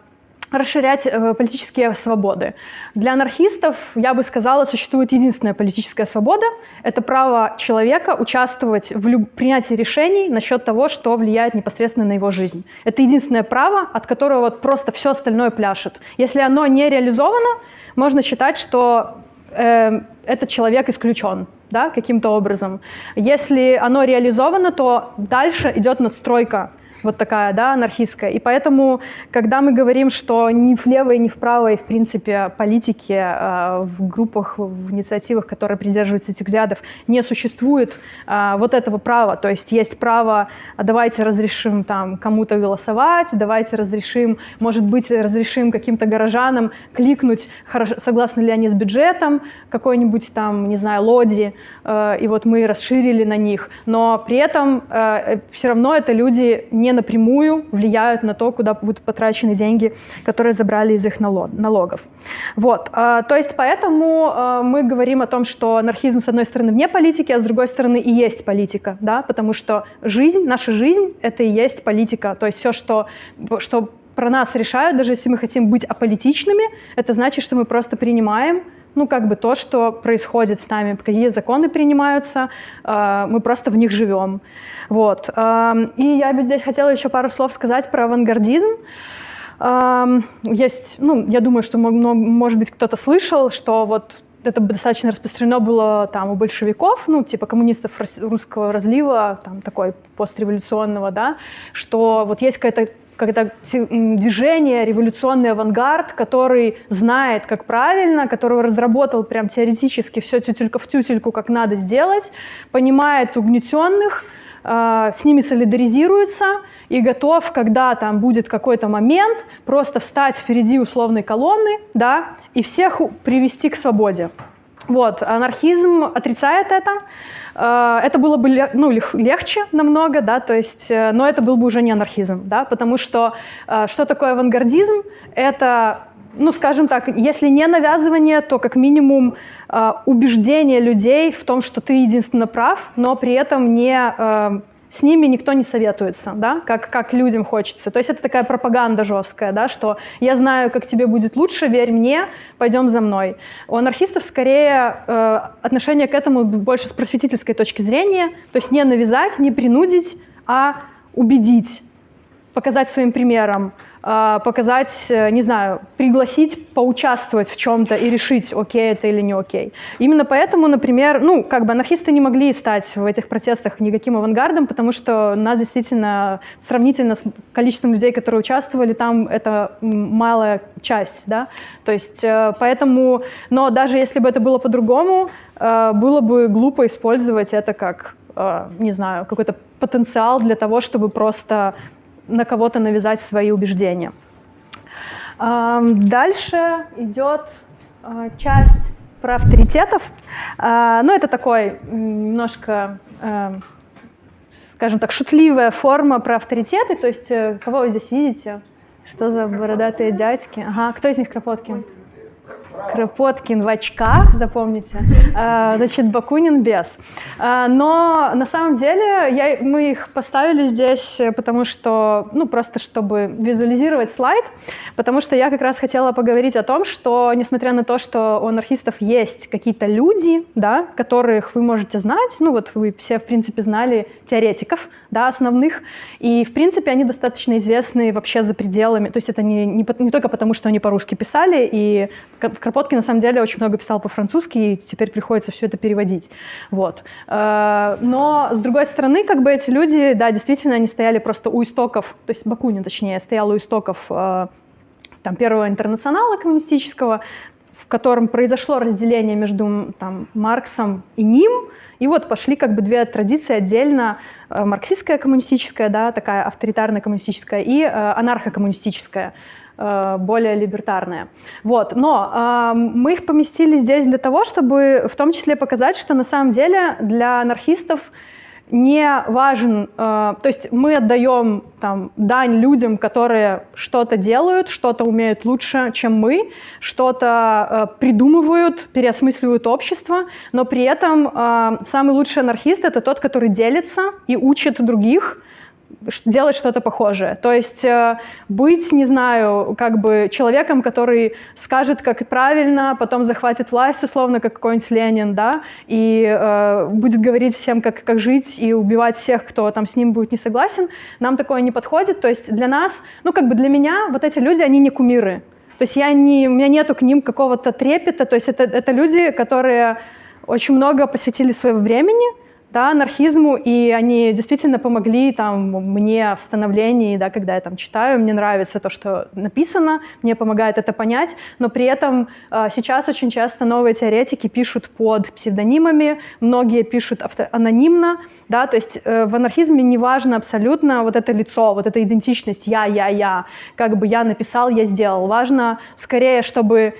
расширять э, политические свободы. Для анархистов, я бы сказала, существует единственная политическая свобода. Это право человека участвовать в люб... принятии решений насчет того, что влияет непосредственно на его жизнь. Это единственное право, от которого вот просто все остальное пляшет. Если оно не реализовано, можно считать, что э, этот человек исключен да, каким-то образом. Если оно реализовано, то дальше идет надстройка вот такая, да, анархистская. И поэтому, когда мы говорим, что ни влево и ни вправо, и, в принципе, политики э, в группах, в инициативах, которые придерживаются этих взглядов, не существует э, вот этого права. То есть есть право, а давайте разрешим там кому-то голосовать, давайте разрешим, может быть, разрешим каким-то горожанам кликнуть, хорошо, согласны ли они с бюджетом какой-нибудь там, не знаю, лоди, э, и вот мы расширили на них. Но при этом э, все равно это люди не напрямую влияют на то, куда будут потрачены деньги, которые забрали из их налогов. Вот. А, то есть поэтому а, мы говорим о том, что анархизм, с одной стороны, вне политики, а с другой стороны, и есть политика, да, потому что жизнь, наша жизнь — это и есть политика. То есть все, что, что про нас решают, даже если мы хотим быть аполитичными, это значит, что мы просто принимаем ну, как бы то, что происходит с нами, какие законы принимаются, а, мы просто в них живем. Вот. И я бы здесь хотела еще пару слов сказать про авангардизм. Есть, ну, я думаю, что, может быть, кто-то слышал, что вот это достаточно распространено было там у большевиков, ну, типа коммунистов русского разлива, там, такой постреволюционного, да, что вот есть какая-то когда движение, революционный авангард, который знает, как правильно, который разработал прям теоретически все тютелька в тютельку, как надо сделать, понимает угнетенных, с ними солидаризируется и готов, когда там будет какой-то момент, просто встать впереди условной колонны, да, и всех привести к свободе. Вот, анархизм отрицает это. А, это было бы ну, легче намного, да, то есть, э, но это был бы уже не анархизм, да, потому что что такое авангардизм? Это ну, скажем так, если не навязывание, то как минимум э, убеждение людей в том, что ты единственно прав, но при этом не, э, с ними никто не советуется, да, как, как людям хочется. То есть это такая пропаганда жесткая, да, что я знаю, как тебе будет лучше, верь мне, пойдем за мной. У анархистов скорее э, отношение к этому больше с просветительской точки зрения, то есть не навязать, не принудить, а убедить, показать своим примером, а, показать, э, не знаю, пригласить поучаствовать в чем-то и решить, окей это или не окей. Именно поэтому, например, ну, как бы анархисты не могли стать в этих протестах никаким авангардом, потому что нас действительно сравнительно с количеством людей, которые участвовали, там это малая часть, да, то есть э, поэтому, но даже если бы это было по-другому, э, было бы глупо использовать это как не знаю, какой-то потенциал для того, чтобы просто на кого-то навязать свои убеждения. Дальше идет а, часть про авторитетов. А, ну, это такой немножко, а, скажем так, шутливая форма про авторитеты. То есть, э, кого вы здесь видите? Что за бородатые дядьки? Ага, кто из них Кропоткин? Кропоткин в очках, запомните, (laughs) а, значит, Бакунин без. А, но на самом деле я, мы их поставили здесь, потому что, ну, просто чтобы визуализировать слайд, потому что я как раз хотела поговорить о том, что, несмотря на то, что у анархистов есть какие-то люди, да, которых вы можете знать, ну, вот вы все, в принципе, знали теоретиков, да, основных, и, в принципе, они достаточно известны вообще за пределами, то есть это не, не, не только потому, что они по-русски писали, и Кропоткин, на самом деле, очень много писал по-французски, и теперь приходится все это переводить. Вот. Э, но, с другой стороны, как бы эти люди, да, действительно, они стояли просто у истоков, то есть Бакунин, точнее, стоял у истоков э, там, первого интернационала коммунистического, в котором произошло разделение между там, Марксом и ним, и вот пошли как бы две традиции отдельно, э, марксистская коммунистическая, да, такая авторитарная коммунистическая, и анархокоммунистическая. Более либертарные. Вот. Но э, мы их поместили здесь для того, чтобы в том числе показать, что на самом деле для анархистов не важен, э, то есть мы отдаем там, дань людям, которые что-то делают, что-то умеют лучше, чем мы, что-то э, придумывают, переосмысливают общество, но при этом э, самый лучший анархист — это тот, который делится и учит других, делать что-то похожее. То есть э, быть, не знаю, как бы человеком, который скажет, как правильно, потом захватит власть, условно, как какой-нибудь Ленин, да, и э, будет говорить всем, как, как жить, и убивать всех, кто там с ним будет не согласен, нам такое не подходит. То есть для нас, ну, как бы для меня вот эти люди, они не кумиры. То есть я не, у меня нету к ним какого-то трепета, то есть это, это люди, которые очень много посвятили своего времени, да, анархизму, и они действительно помогли там, мне в становлении, да, когда я там читаю, мне нравится то, что написано, мне помогает это понять, но при этом э, сейчас очень часто новые теоретики пишут под псевдонимами, многие пишут анонимно, да, то есть э, в анархизме не важно абсолютно вот это лицо, вот эта идентичность «я, я, я», как бы я написал, я сделал. Важно скорее, чтобы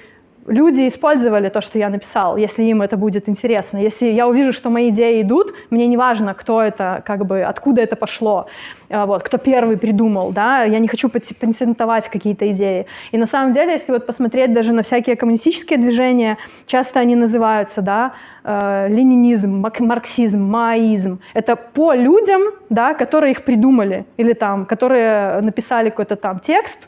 люди использовали то, что я написал, если им это будет интересно. Если я увижу, что мои идеи идут, мне не важно, кто это, как бы, откуда это пошло, э, вот, кто первый придумал, да, я не хочу патентовать какие-то идеи. И на самом деле, если вот посмотреть даже на всякие коммунистические движения, часто они называются, да, э, ленинизм, марксизм, маоизм. Это по людям, да, которые их придумали, или там, которые написали какой-то там текст,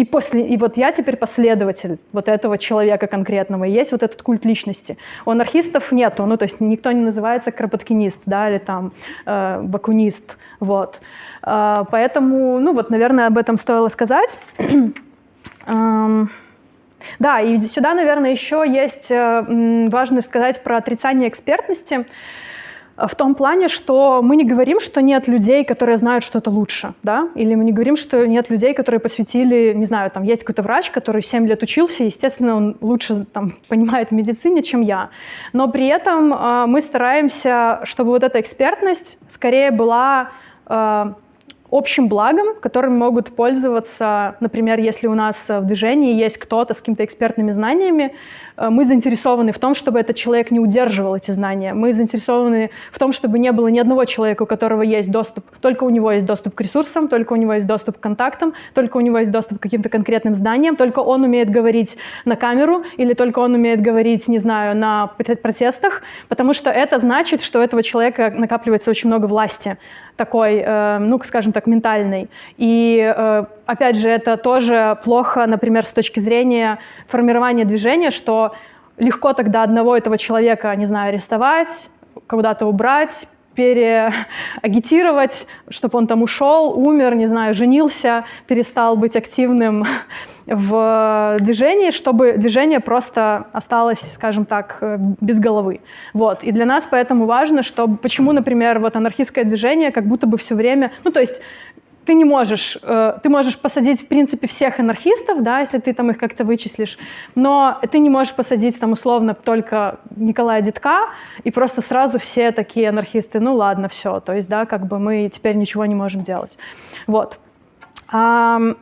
и, после, и вот я теперь последователь вот этого человека конкретного. И есть вот этот культ личности. У анархистов нету, ну то есть никто не называется кропоткинист, да, или там э, бакунист, вот. Э, поэтому, ну вот, наверное, об этом стоило сказать. (clears throat) Да, и сюда, наверное, еще есть э, важно сказать про отрицание экспертности в том плане, что мы не говорим, что нет людей, которые знают что-то лучше, да, или мы не говорим, что нет людей, которые посвятили, не знаю, там есть какой-то врач, который 7 лет учился, естественно, он лучше там (laughs) понимает в медицине, чем я. Но при этом э, мы стараемся, чтобы вот эта экспертность скорее была э, общим благом, которым могут пользоваться, например, если у нас в движении есть кто-то с какими-то экспертными знаниями, Э, мы заинтересованы в том, чтобы этот человек не удерживал эти знания. Мы заинтересованы в том, чтобы не было ни одного человека, у которого есть доступ, только у него есть доступ к ресурсам, только у него есть доступ к контактам, только у него есть доступ к каким-то конкретным знаниям, только он умеет говорить на камеру или только он умеет говорить, не знаю, на протестах, потому что это значит, что у этого человека накапливается очень много власти такой, э, ну, скажем так, ментальной. И, э, опять же, это тоже плохо, например, с точки зрения формирования движения, что легко тогда одного этого человека, не знаю, арестовать, куда-то убрать, переагитировать, чтобы он там ушел, умер, не знаю, женился, перестал быть активным в движении, чтобы движение просто осталось, скажем так, без головы. Вот. И для нас поэтому важно, что почему, например, вот анархистское движение как будто бы все время, ну то есть ты не можешь, э, ты можешь посадить, в принципе, всех анархистов, да, если ты там их как-то вычислишь, но ты не можешь посадить там условно только Николая Дедка, и просто сразу все такие анархисты, ну ладно, все, то есть, да, как бы мы теперь ничего не можем делать. Вот. Что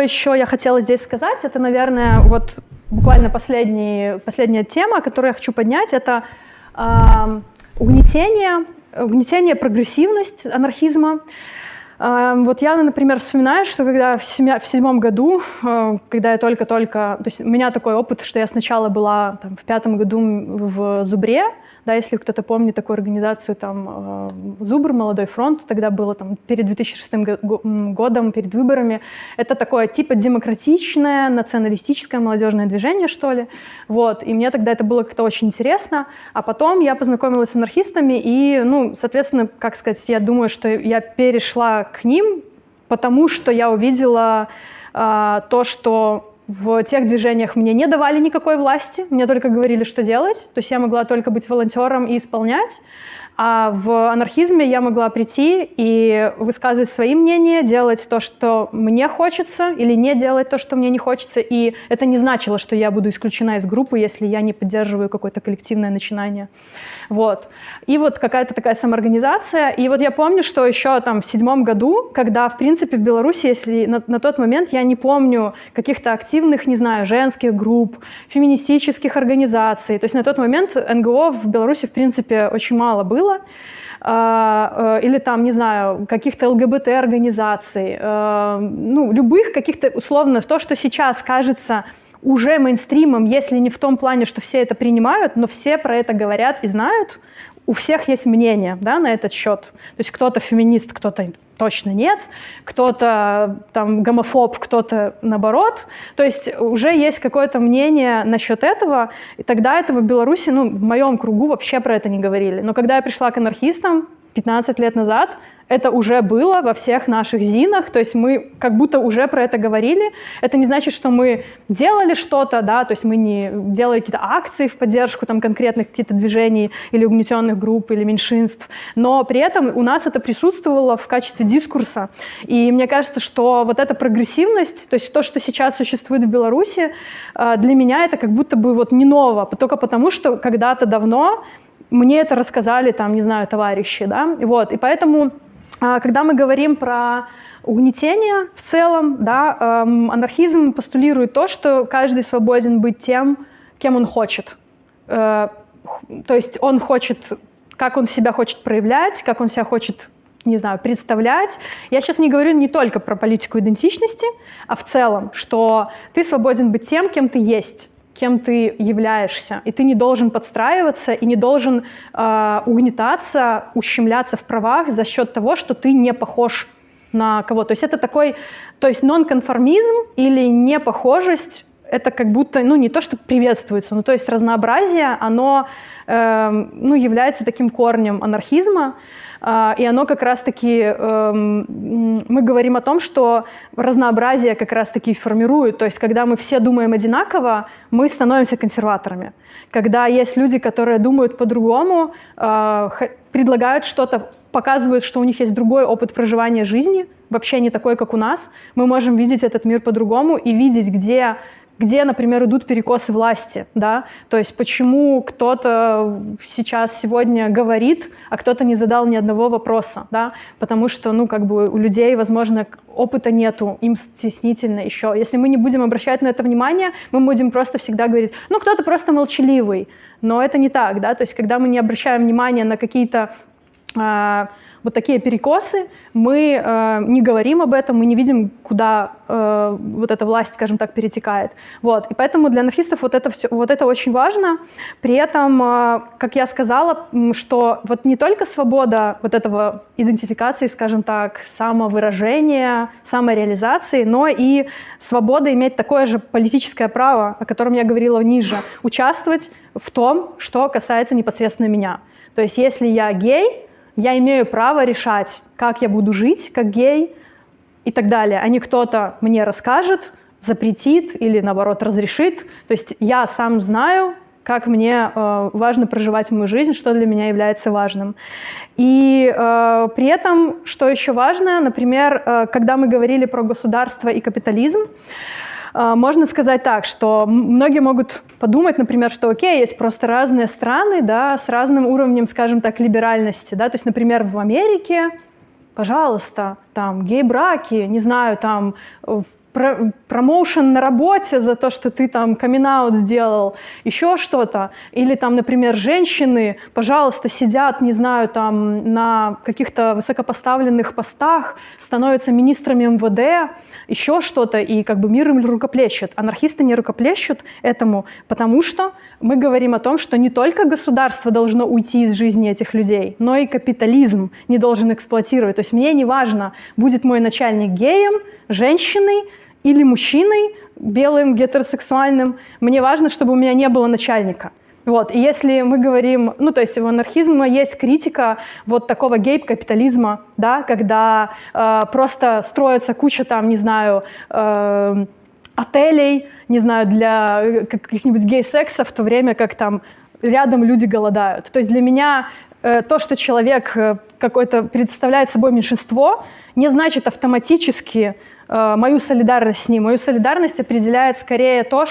еще я хотела здесь сказать, это, наверное, вот буквально последний, последняя тема, которую я хочу поднять, это э, угнетение угнетение, прогрессивность анархизма. Эм, вот я, например, вспоминаю, что когда в, семя, в седьмом году, э, когда я только-только... То есть у меня такой опыт, что я сначала была там, в пятом году в Зубре, да, если кто-то помнит такую организацию, там, э, Зубр, Молодой фронт, тогда было там перед 2006 годом, перед выборами. Это такое типа демократичное, националистическое молодежное движение, что ли. Вот. И мне тогда это было как-то очень интересно. А потом я познакомилась с анархистами, и, ну, соответственно, как сказать, я думаю, что я перешла к ним, потому что я увидела э, то, что в тех движениях мне не давали никакой власти, мне только говорили, что делать. То есть я могла только быть волонтером и исполнять. А в анархизме я могла прийти и высказывать свои мнения, делать то, что мне хочется, или не делать то, что мне не хочется. И это не значило, что я буду исключена из группы, если я не поддерживаю какое-то коллективное начинание. Вот. И вот какая-то такая самоорганизация. И вот я помню, что еще там в седьмом году, когда, в принципе, в Беларуси, если на, на тот момент я не помню каких-то активных, не знаю, женских групп, феминистических организаций. То есть на тот момент НГО в Беларуси, в принципе, очень мало было было, а, э, или там, не знаю, каких-то ЛГБТ-организаций, э, ну, любых каких-то, условно, то, что сейчас кажется уже мейнстримом, если не в том плане, что все это принимают, но все про это говорят и знают, у всех есть мнение да, на этот счет. То есть кто-то феминист, кто-то точно нет, кто-то там гомофоб, кто-то наоборот. То есть уже есть какое-то мнение насчет этого, и тогда этого в Беларуси, ну, в моем кругу вообще про это не говорили. Но когда я пришла к анархистам 15 лет назад, это уже было во всех наших ЗИНах, то есть мы как будто уже про это говорили. Это не значит, что мы делали что-то, да, то есть мы не делали какие-то акции в поддержку там, конкретных каких-то движений или угнетенных групп или меньшинств, но при этом у нас это присутствовало в качестве дискурса. И мне кажется, что вот эта прогрессивность, то есть то, что сейчас существует в Беларуси, э, для меня это как будто бы вот не ново, только потому, что когда-то давно мне это рассказали, там, не знаю, товарищи, да, вот, и поэтому когда мы говорим про угнетение в целом, да, эм, анархизм постулирует то, что каждый свободен быть тем, кем он хочет. Э, то есть он хочет, как он себя хочет проявлять, как он себя хочет не знаю, представлять. Я сейчас не говорю не только про политику идентичности, а в целом, что ты свободен быть тем, кем ты есть кем ты являешься, и ты не должен подстраиваться и не должен э, угнетаться, ущемляться в правах за счет того, что ты не похож на кого. То есть это такой, то есть нонконформизм или непохожесть, это как будто, ну не то, что приветствуется, но то есть разнообразие, оно ну, является таким корнем анархизма. А, и оно как раз-таки, эм, мы говорим о том, что разнообразие как раз-таки формирует. То есть когда мы все думаем одинаково, мы становимся консерваторами. Когда есть люди, которые думают по-другому, а, предлагают что-то, показывают, что у них есть другой опыт проживания жизни, вообще не такой, как у нас, мы можем видеть этот мир по-другому и видеть, где где, например, идут перекосы власти, да, то есть почему кто-то сейчас сегодня говорит, а кто-то не задал ни одного вопроса, да, потому что, ну, как бы у людей, возможно, опыта нету, им стеснительно еще. Если мы не будем обращать на это внимание, мы будем просто всегда говорить, ну, кто-то просто молчаливый, но это не так, да, то есть когда мы не обращаем внимания на какие-то э, вот такие перекосы, мы э, не говорим об этом, мы не видим, куда э, вот эта власть, скажем так, перетекает. Вот. И поэтому для анархистов вот это, все, вот это очень важно. При этом, э, как я сказала, что вот не только свобода вот этого идентификации, скажем так, самовыражения, самореализации, но и свобода иметь такое же политическое право, о котором я говорила ниже, участвовать в том, что касается непосредственно меня. То есть если я гей, я имею право решать, как я буду жить, как гей и так далее, а не кто-то мне расскажет, запретит или, наоборот, разрешит. То есть я сам знаю, как мне э, важно проживать мою жизнь, что для меня является важным. И э, при этом, что еще важно, например, э, когда мы говорили про государство и капитализм, а, можно сказать так, что многие могут подумать, например, что окей, есть просто разные страны, да, с разным уровнем, скажем так, либеральности, да, то есть, например, в Америке, пожалуйста, там гей-браки, не знаю, там промоушен на работе за то, что ты там камин сделал, еще что-то. Или там, например, женщины, пожалуйста, сидят, не знаю, там на каких-то высокопоставленных постах, становятся министрами МВД, еще что-то, и как бы мир им рукоплещет. Анархисты не рукоплещут этому, потому что мы говорим о том, что не только государство должно уйти из жизни этих людей, но и капитализм не должен эксплуатировать. То есть мне не важно, будет мой начальник геем, женщиной или мужчиной, белым, гетеросексуальным. Мне важно, чтобы у меня не было начальника. Вот. И если мы говорим, ну то есть у анархизма есть критика вот такого гейп-капитализма, да, когда э, просто строится куча там, не знаю, э, отелей, не знаю, для э, каких-нибудь гей-сексов, в то время как там рядом люди голодают. То есть для меня э, то, что человек э, какой-то представляет собой меньшинство, не значит автоматически мою солидарность с ним. Мою солидарность определяет скорее то,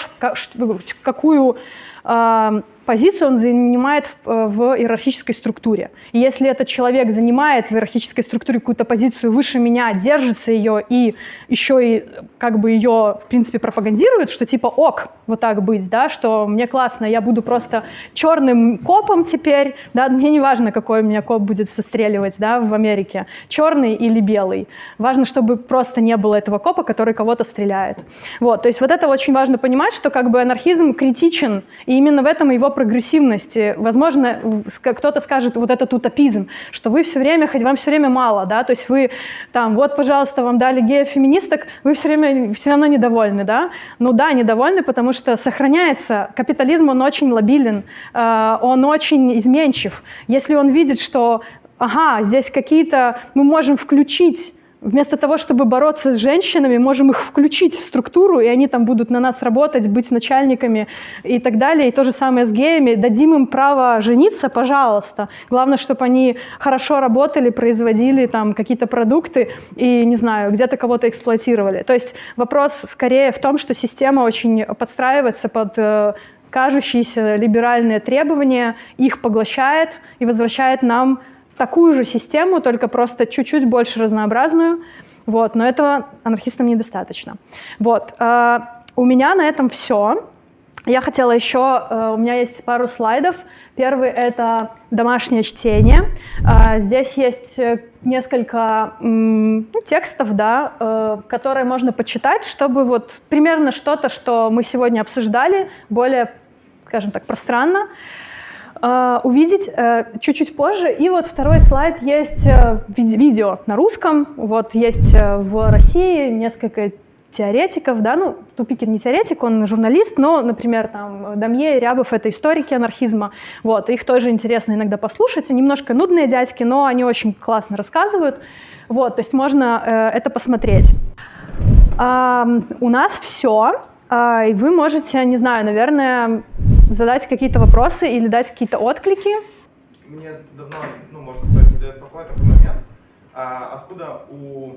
какую э, позицию он занимает в, э, в иерархической структуре. И если этот человек занимает в иерархической структуре какую-то позицию выше меня, держится ее и еще и как бы ее, в принципе, пропагандирует, что типа ок, вот так быть, да, что мне классно, я буду просто черным копом теперь, да, мне не важно, какой у меня коп будет состреливать, да, в Америке, черный или белый. Важно, чтобы просто не было этого копа, который кого-то стреляет. Вот, то есть вот это очень важно понимать, что как бы анархизм критичен, и именно в этом его прогрессивности. Возможно, кто-то скажет вот этот утопизм, что вы все время, хоть вам все время мало, да, то есть вы там, вот, пожалуйста, вам дали геев-феминисток, вы все время все равно недовольны, да? Ну да, недовольны, потому что сохраняется, капитализм, он очень лобилен, э, он очень изменчив. Если он видит, что, ага, здесь какие-то, мы можем включить Вместо того, чтобы бороться с женщинами, можем их включить в структуру, и они там будут на нас работать, быть начальниками и так далее. И то же самое с геями. Дадим им право жениться, пожалуйста. Главное, чтобы они хорошо работали, производили там какие-то продукты и, не знаю, где-то кого-то эксплуатировали. То есть вопрос скорее в том, что система очень подстраивается под э, кажущиеся либеральные требования, их поглощает и возвращает нам такую же систему, только просто чуть-чуть больше разнообразную. Вот, но этого анархистам недостаточно. Вот, э, у меня на этом все. Я хотела еще, э, у меня есть пару слайдов. Первый это домашнее чтение. Э, здесь есть э, несколько м, ну, текстов, да, э, которые можно почитать, чтобы вот примерно что-то, что мы сегодня обсуждали, более, скажем так, пространно увидеть э, чуть-чуть позже. И вот второй слайд есть э, ви- видео на русском. Вот есть э, в России несколько теоретиков, да, ну, Тупикин не теоретик, он журналист, но, например, там Дамье Рябов — это историки анархизма, вот, их тоже интересно иногда послушать, немножко нудные дядьки, но они очень классно рассказывают, вот, то есть можно э, это посмотреть. А, у нас все, а, и вы можете, не знаю, наверное, задать какие-то вопросы или дать какие-то отклики. Мне давно, ну, можно сказать, не дает покоя такой момент. А, откуда у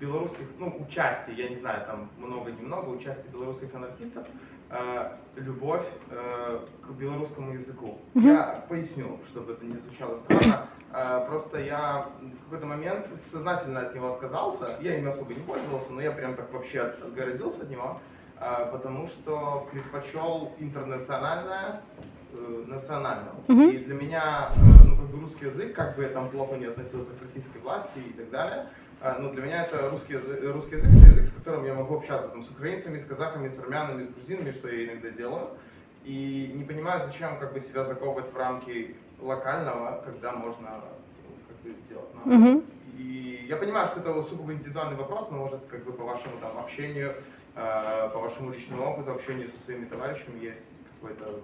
белорусских, ну, участия, я не знаю, там много-немного, участия белорусских анархистов, э, любовь э, к белорусскому языку. Мгм. Я поясню, чтобы это не звучало странно. Э, просто я в какой-то момент сознательно от него отказался. Я им особо не пользовался, но я прям так вообще от- отгородился от него, потому что предпочел интернациональное э, национальному. Мгм. И для меня, э, ну, как бы русский язык, как бы я там плохо не относился к российской власти и так далее, э, но для меня это русский язык, э, русский язык, это язык, с которым я могу общаться там, с украинцами, с казахами, с армянами, с грузинами, что я иногда делаю. И не понимаю, зачем как бы себя заковывать в рамки локального, когда можно ну, как бы сделать. наоборот. Мгм. И я понимаю, что это сугубо индивидуальный вопрос, но может как бы по вашему там общению, по вашему личному опыту, общению со своими товарищами есть какой-то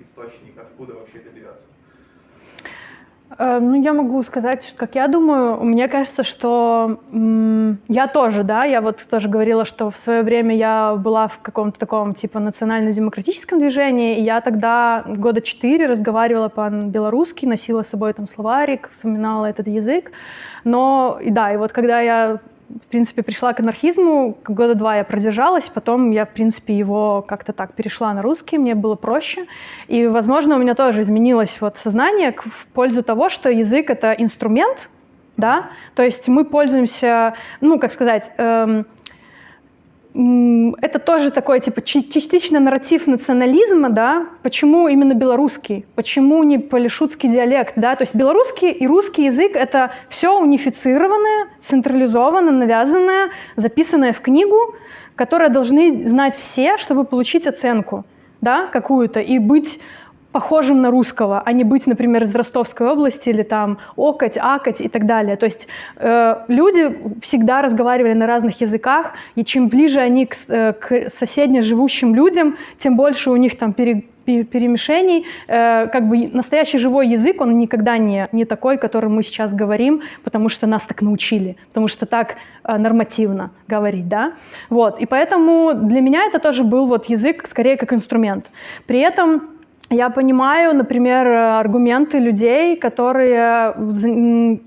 источник, откуда вообще это берется. Э, Ну, я могу сказать, как я думаю, мне кажется, что я тоже, да, я вот тоже говорила, что в свое время я была в каком-то таком типа национально-демократическом движении, и я тогда года четыре разговаривала по-белорусски, носила с собой там словарик, вспоминала этот язык, но, и да, и вот когда я в принципе, пришла к анархизму, года два я продержалась, потом я, в принципе, его как-то так перешла на русский, мне было проще. И, возможно, у меня тоже изменилось вот сознание в пользу того, что язык — это инструмент, да, то есть мы пользуемся, ну, как сказать, эм, это тоже такой, типа, частично нарратив национализма, да, почему именно белорусский, почему не полишутский диалект, да, то есть белорусский и русский язык — это все унифицированное, централизованное, навязанное, записанное в книгу, которое должны знать все, чтобы получить оценку, да, какую-то, и быть похожим на русского, а не быть, например, из Ростовской области или там окать, акать и так далее. То есть э, люди всегда разговаривали на разных языках, и чем ближе они к, э, к соседне живущим людям, тем больше у них там пере- пе- перемешений. Э, как бы настоящий живой язык, он никогда не, не такой, которым мы сейчас говорим, потому что нас так научили, потому что так э, нормативно говорить, да. Вот, и поэтому для меня это тоже был вот язык скорее как инструмент. При этом я понимаю, например, аргументы людей, которые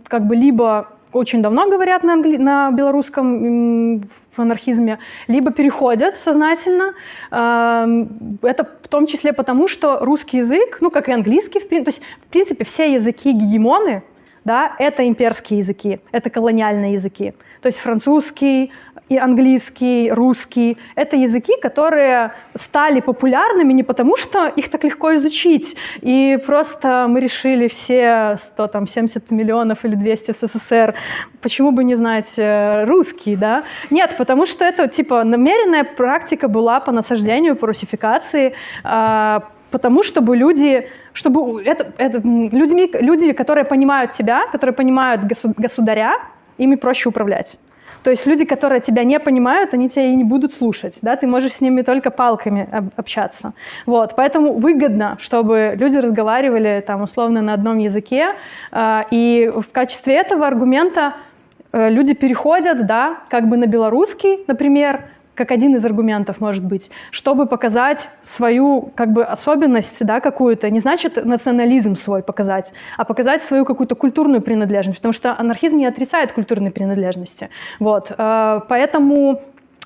как бы либо очень давно говорят на, англи- на белорусском в анархизме, либо переходят сознательно. Эм, Это в том числе потому, что русский язык, ну как и английский, в прин- то есть в принципе все языки гегемоны, да, это имперские языки, это колониальные языки. То есть французский, и английский, русский — это языки, которые стали популярными не потому, что их так легко изучить, и просто мы решили все 100, там, 70 миллионов или 200 в СССР, почему бы не знать э, русский, да? Нет, потому что это, типа, намеренная практика была по насаждению, по русификации, а, потому чтобы люди, чтобы это, это людьми, люди, которые понимают тебя, которые понимают государя, ими проще управлять. То есть люди, которые тебя не понимают, они тебя и не будут слушать, да, ты можешь с ними только палками общаться. Вот, поэтому выгодно, чтобы люди разговаривали там условно на одном языке, э, и в качестве этого аргумента э, люди переходят, да, как бы на белорусский, например, как один из аргументов может быть, чтобы показать свою как бы особенность, да, какую-то, не значит национализм свой показать, а показать свою какую-то культурную принадлежность, потому что анархизм не отрицает культурной принадлежности. Вот, э, поэтому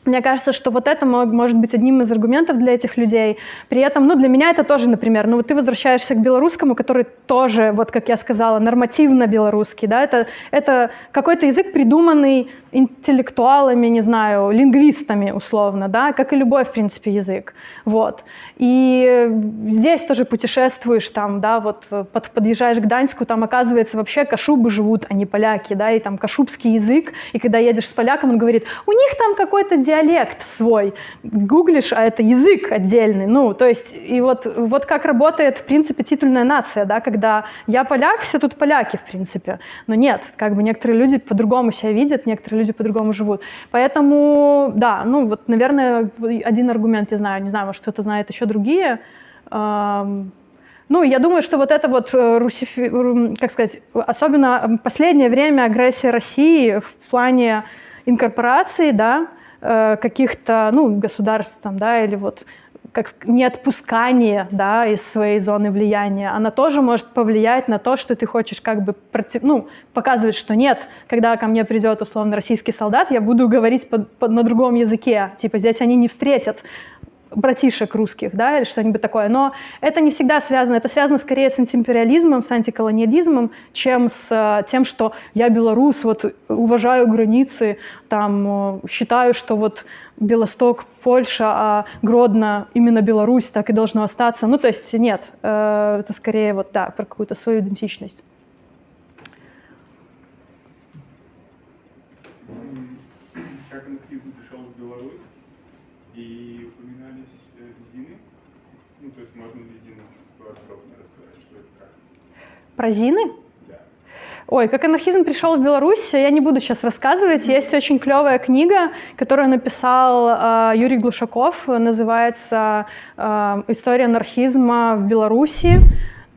мне кажется, что вот это может быть одним из аргументов для этих людей. При этом, ну, для меня это тоже, например, ну, вот ты возвращаешься к белорусскому, который тоже, вот как я сказала, нормативно белорусский, да, это, это какой-то язык, придуманный интеллектуалами, не знаю, лингвистами условно, да, как и любой, в принципе, язык, вот. И здесь тоже путешествуешь там, да, вот под, подъезжаешь к Гданьску, там оказывается вообще кашубы живут, а не поляки, да, и там кашубский язык, и когда едешь с поляком, он говорит, у них там какой-то диалект свой, гуглишь, а это язык отдельный, ну, то есть, и вот, вот как работает, в принципе, титульная нация, да, когда я поляк, все тут поляки, в принципе, но нет, как бы некоторые люди по-другому себя видят, некоторые люди по-другому живут, поэтому, да, ну, вот, наверное, один аргумент я знаю, не знаю, может, кто-то знает еще другие, ну, я думаю, что вот это вот, э, русифи... как сказать, особенно последнее время агрессия России в плане инкорпорации, да, Э, каких-то ну, государств там, да, или вот как неотпускание да, из своей зоны влияния, она тоже может повлиять на то, что ты хочешь как бы против, ну, показывать, что нет, когда ко мне придет условно российский солдат, я буду говорить под, под, на другом языке, типа здесь они не встретят братишек русских, да, или что-нибудь такое. Но это не всегда связано, это связано скорее с антиимпериализмом, с антиколониализмом, чем с э, тем, что я белорус, вот уважаю границы, там, э, считаю, что вот Белосток, Польша, а Гродно именно Беларусь, так и должно остаться. Ну, то есть нет, э, это скорее вот, да, про какую-то свою идентичность. Как анархизм пришел в Беларусь? И упоминались э, зины. Ну, то есть можно ли зины подробнее рассказать, что это как? Про зины? Да. Ой, как анархизм пришел в Беларусь, я не буду сейчас рассказывать. Есть очень клевая книга, которую написал э, Юрий Глушаков, называется э, «История анархизма в Беларуси».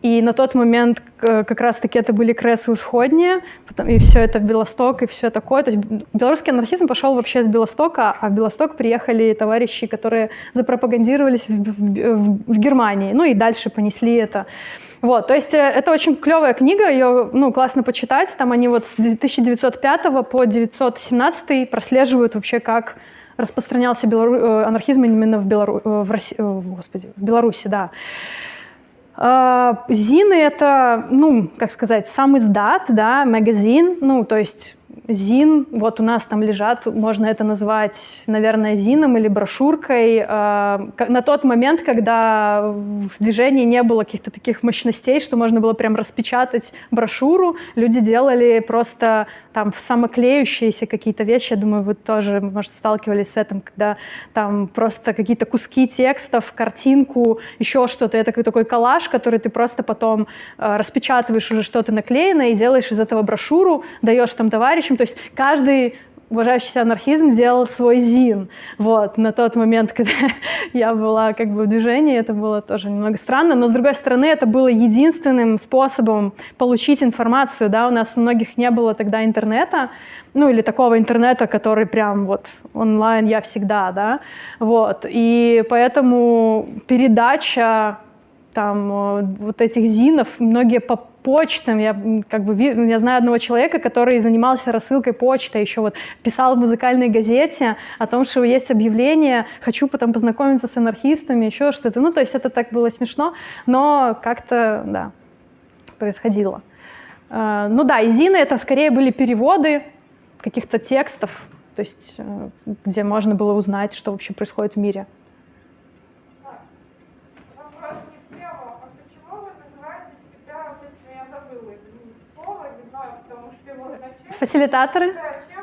И на тот момент как раз-таки это были крессы усходние, и все это Белосток, и все такое. То есть белорусский анархизм пошел вообще с Белостока, а в Белосток приехали товарищи, которые запропагандировались в, в, в Германии, ну и дальше понесли это. Вот, то есть э, это очень клевая книга, ее ну, классно почитать. Там они вот с 1905 по 1917 прослеживают вообще, как распространялся белору... Э, анархизм именно в, Белору... Э, в, Росси... Господи, в Беларуси, да. А, Зины — это, ну, как сказать, сам издат, да, магазин, ну, то есть ЗИН, вот у нас там лежат, можно это назвать, наверное, ЗИНом или брошюркой. А, на тот момент, когда в движении не было каких-то таких мощностей, что можно было прям распечатать брошюру, люди делали просто там самоклеющиеся какие-то вещи. Я думаю, вы тоже, может, сталкивались с этим, когда там просто какие-то куски текстов, картинку, еще что-то. Это такой коллаж, который ты просто потом а, распечатываешь уже что-то наклеенное и делаешь из этого брошюру, даешь там товарищам, то есть каждый уважающийся анархизм делал свой ЗИН. Вот, на тот момент, (laughs) когда я была как бы в движении, это было тоже немного странно, но с другой стороны, это было единственным способом получить информацию, да, у нас у многих не было тогда интернета, ну или такого интернета, который прям вот онлайн я всегда, да, вот, и поэтому передача там э, вот этих зинов, многие по почтам, я как бы я знаю одного человека, который занимался рассылкой почты, еще вот писал в музыкальной газете о том, что есть объявление, хочу потом познакомиться с анархистами, еще что-то. Ну, то есть это так было смешно, но как-то, да, происходило. Э, ну да, и Зины это скорее были переводы каких-то текстов, то есть э, где можно было узнать, что вообще происходит в мире. Фасилитаторы?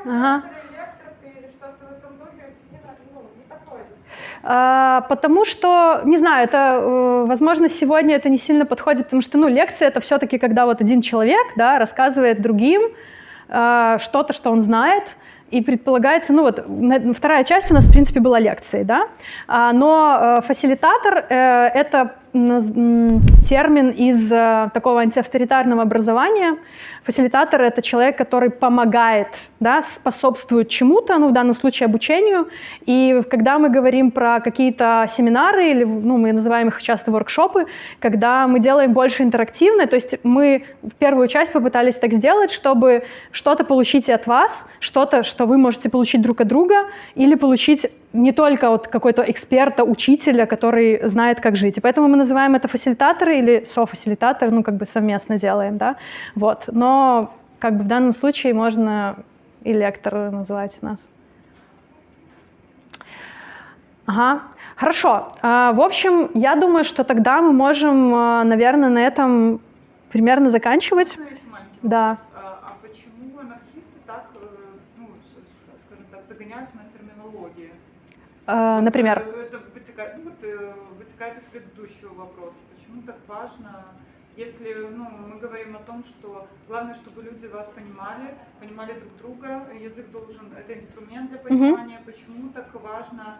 ага. А, потому что, не знаю, это, э, возможно, сегодня это не сильно подходит, потому что, ну, лекция это все-таки, когда вот один человек, да, рассказывает другим э, что-то, что он знает, и предполагается, ну вот вторая часть у нас, в принципе, была лекцией, да, А, но э, фасилитатор это термин из э, такого антиавторитарного образования. Фасилитатор — это человек, который помогает, да, способствует чему-то, ну в данном случае обучению. И когда мы говорим про какие-то семинары, или ну, мы называем их часто воркшопы, когда мы делаем больше интерактивно, то есть мы в первую часть попытались так сделать, чтобы что-то получить от вас, что-то, что вы можете получить друг от друга, или получить не только от какой-то эксперта, учителя, который знает, как жить. И поэтому мы называем это фасилитаторы или софасилитаторы, ну, как бы совместно делаем, да, вот. Но, как бы в данном случае можно и лекторы называть нас. Ага, хорошо. А, в общем, я думаю, что тогда мы можем, а, наверное, на этом примерно заканчивать. Да. вопрос? А, а почему анархисты так, э, ну, с- с- скажем так, загоняются на терминологии? А, Вот, Например. э, Это вытекает, ну, вот, э, вытекает из предыдущего вопроса. Почему так важно, если ну, мы говорим о том, что главное, чтобы люди вас понимали, понимали друг друга, язык должен, это инструмент для понимания, почему так важно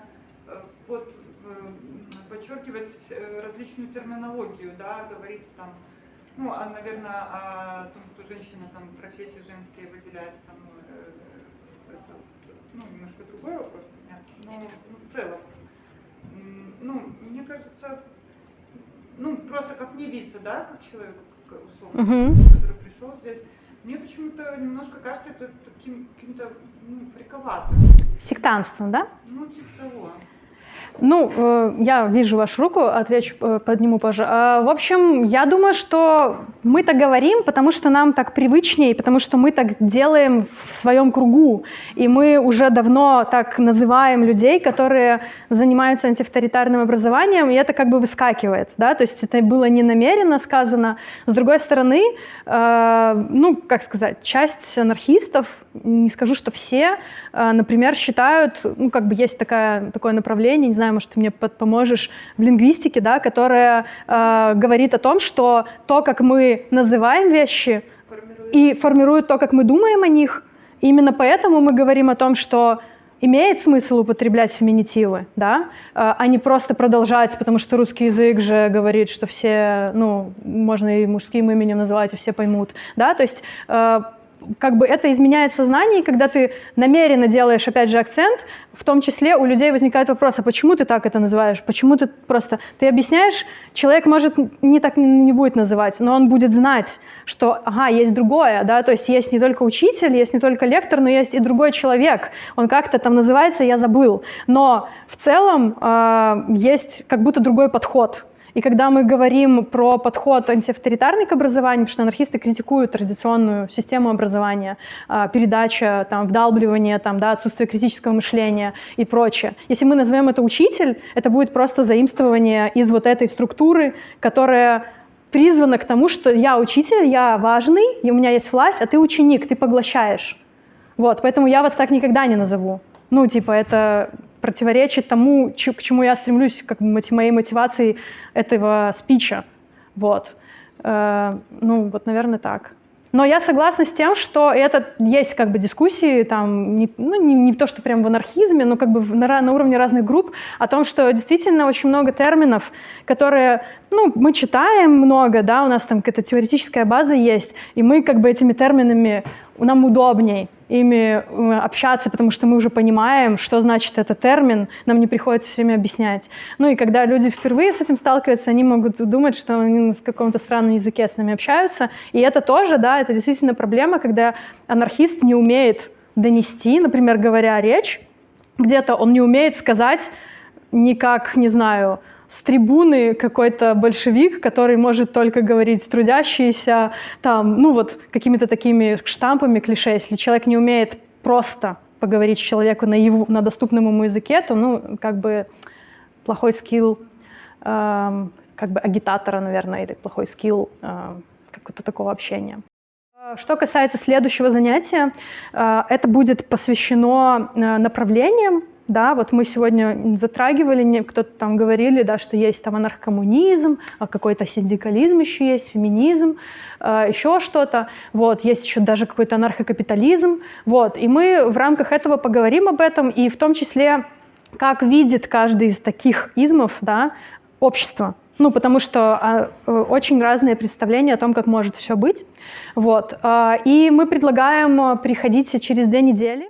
вот, э, подчеркивать различную терминологию, да, говорить там, ну, а, наверное, о том, что женщина там профессии женские выделяется там, это, ну, немножко другой вопрос, но ну, в целом. Ну, мне кажется, ну, просто как мне видится, да, как человек, как, условно, Мгм. который пришел здесь, мне почему-то немножко кажется это таким каким-то ну, фриковатым. Сектантством, да? Ну, типа того. Ну, э, я вижу вашу руку, отвечу, э, подниму позже. Э, В общем, я думаю, что мы так говорим, потому что нам так привычнее, потому что мы так делаем в своем кругу. И мы уже давно так называем людей, которые занимаются антиавторитарным образованием, и это как бы выскакивает, да, то есть это было не намеренно сказано. С другой стороны, э, ну, как сказать, часть анархистов, не скажу, что все, э, например, считают, ну, как бы есть такая, такое направление, не знаю, может, ты мне поможешь, в лингвистике, да, которое э, говорит о том, что то, как мы называем вещи, Формирует и формирует то, как мы думаем о них. Именно поэтому мы говорим о том, что имеет смысл употреблять феминитивы, да, э, а не просто продолжать, потому что русский язык же говорит, что все, ну, можно и мужским именем называть, и все поймут, да, то есть как бы это изменяет сознание, когда ты намеренно делаешь, опять же, акцент, в том числе у людей возникает вопрос, а почему ты так это называешь? Почему ты просто... Ты объясняешь, человек, может, не так не будет называть, но он будет знать, что, ага, есть другое, да, то есть есть не только учитель, есть не только лектор, но есть и другой человек. Он как-то там называется, я забыл. Но в целом э, есть как будто другой подход. И когда мы говорим про подход антиавторитарный к образованию, потому что анархисты критикуют традиционную систему образования, а, передача, там, вдалбливание, там, да, отсутствие критического мышления и прочее. Если мы назовем это учитель, это будет просто заимствование из вот этой структуры, которая призвана к тому, что я учитель, я важный, и у меня есть власть, а ты ученик, ты поглощаешь. Вот, поэтому я вас так никогда не назову. Ну, типа, это противоречит тому, к чему я стремлюсь, как моей мотивации этого спича. Вот. Э, ну, вот, наверное, так. Но я согласна с тем, что это есть как бы дискуссии, там, не, ну, не, не то, что прям в анархизме, но как бы на, на уровне разных групп, о том, что действительно очень много терминов, которые, ну, мы читаем много, да, у нас там какая-то теоретическая база есть, и мы как бы этими терминами, нам удобней ими э, общаться, потому что мы уже понимаем, что значит этот термин, нам не приходится все время объяснять. Ну и когда люди впервые с этим сталкиваются, они могут думать, что они на каком-то странном языке с нами общаются. И это тоже, да, это действительно проблема, когда анархист не умеет донести, например, говоря речь, где-то он не умеет сказать никак, не знаю, с трибуны какой-то большевик, который может только говорить трудящиеся, там, ну вот какими-то такими штампами, клише. Если человек не умеет просто поговорить с человеку на, его, на доступном ему языке, то, ну, как бы плохой скилл, эм, как бы агитатора, наверное, или плохой скилл эм, какого-то такого общения. Э, Что касается следующего занятия, э, это будет посвящено э, направлениям, да, вот мы сегодня затрагивали, кто-то там говорили, да, что есть там анархокоммунизм, а какой-то синдикализм еще есть, феминизм, э, еще что-то, вот, есть еще даже какой-то анархокапитализм, вот, и мы в рамках этого поговорим об этом, и в том числе, как видит каждый из таких измов, да, общество, ну, потому что а, э, очень разные представления о том, как может все быть. Вот. а, И мы предлагаем э, приходить через две недели.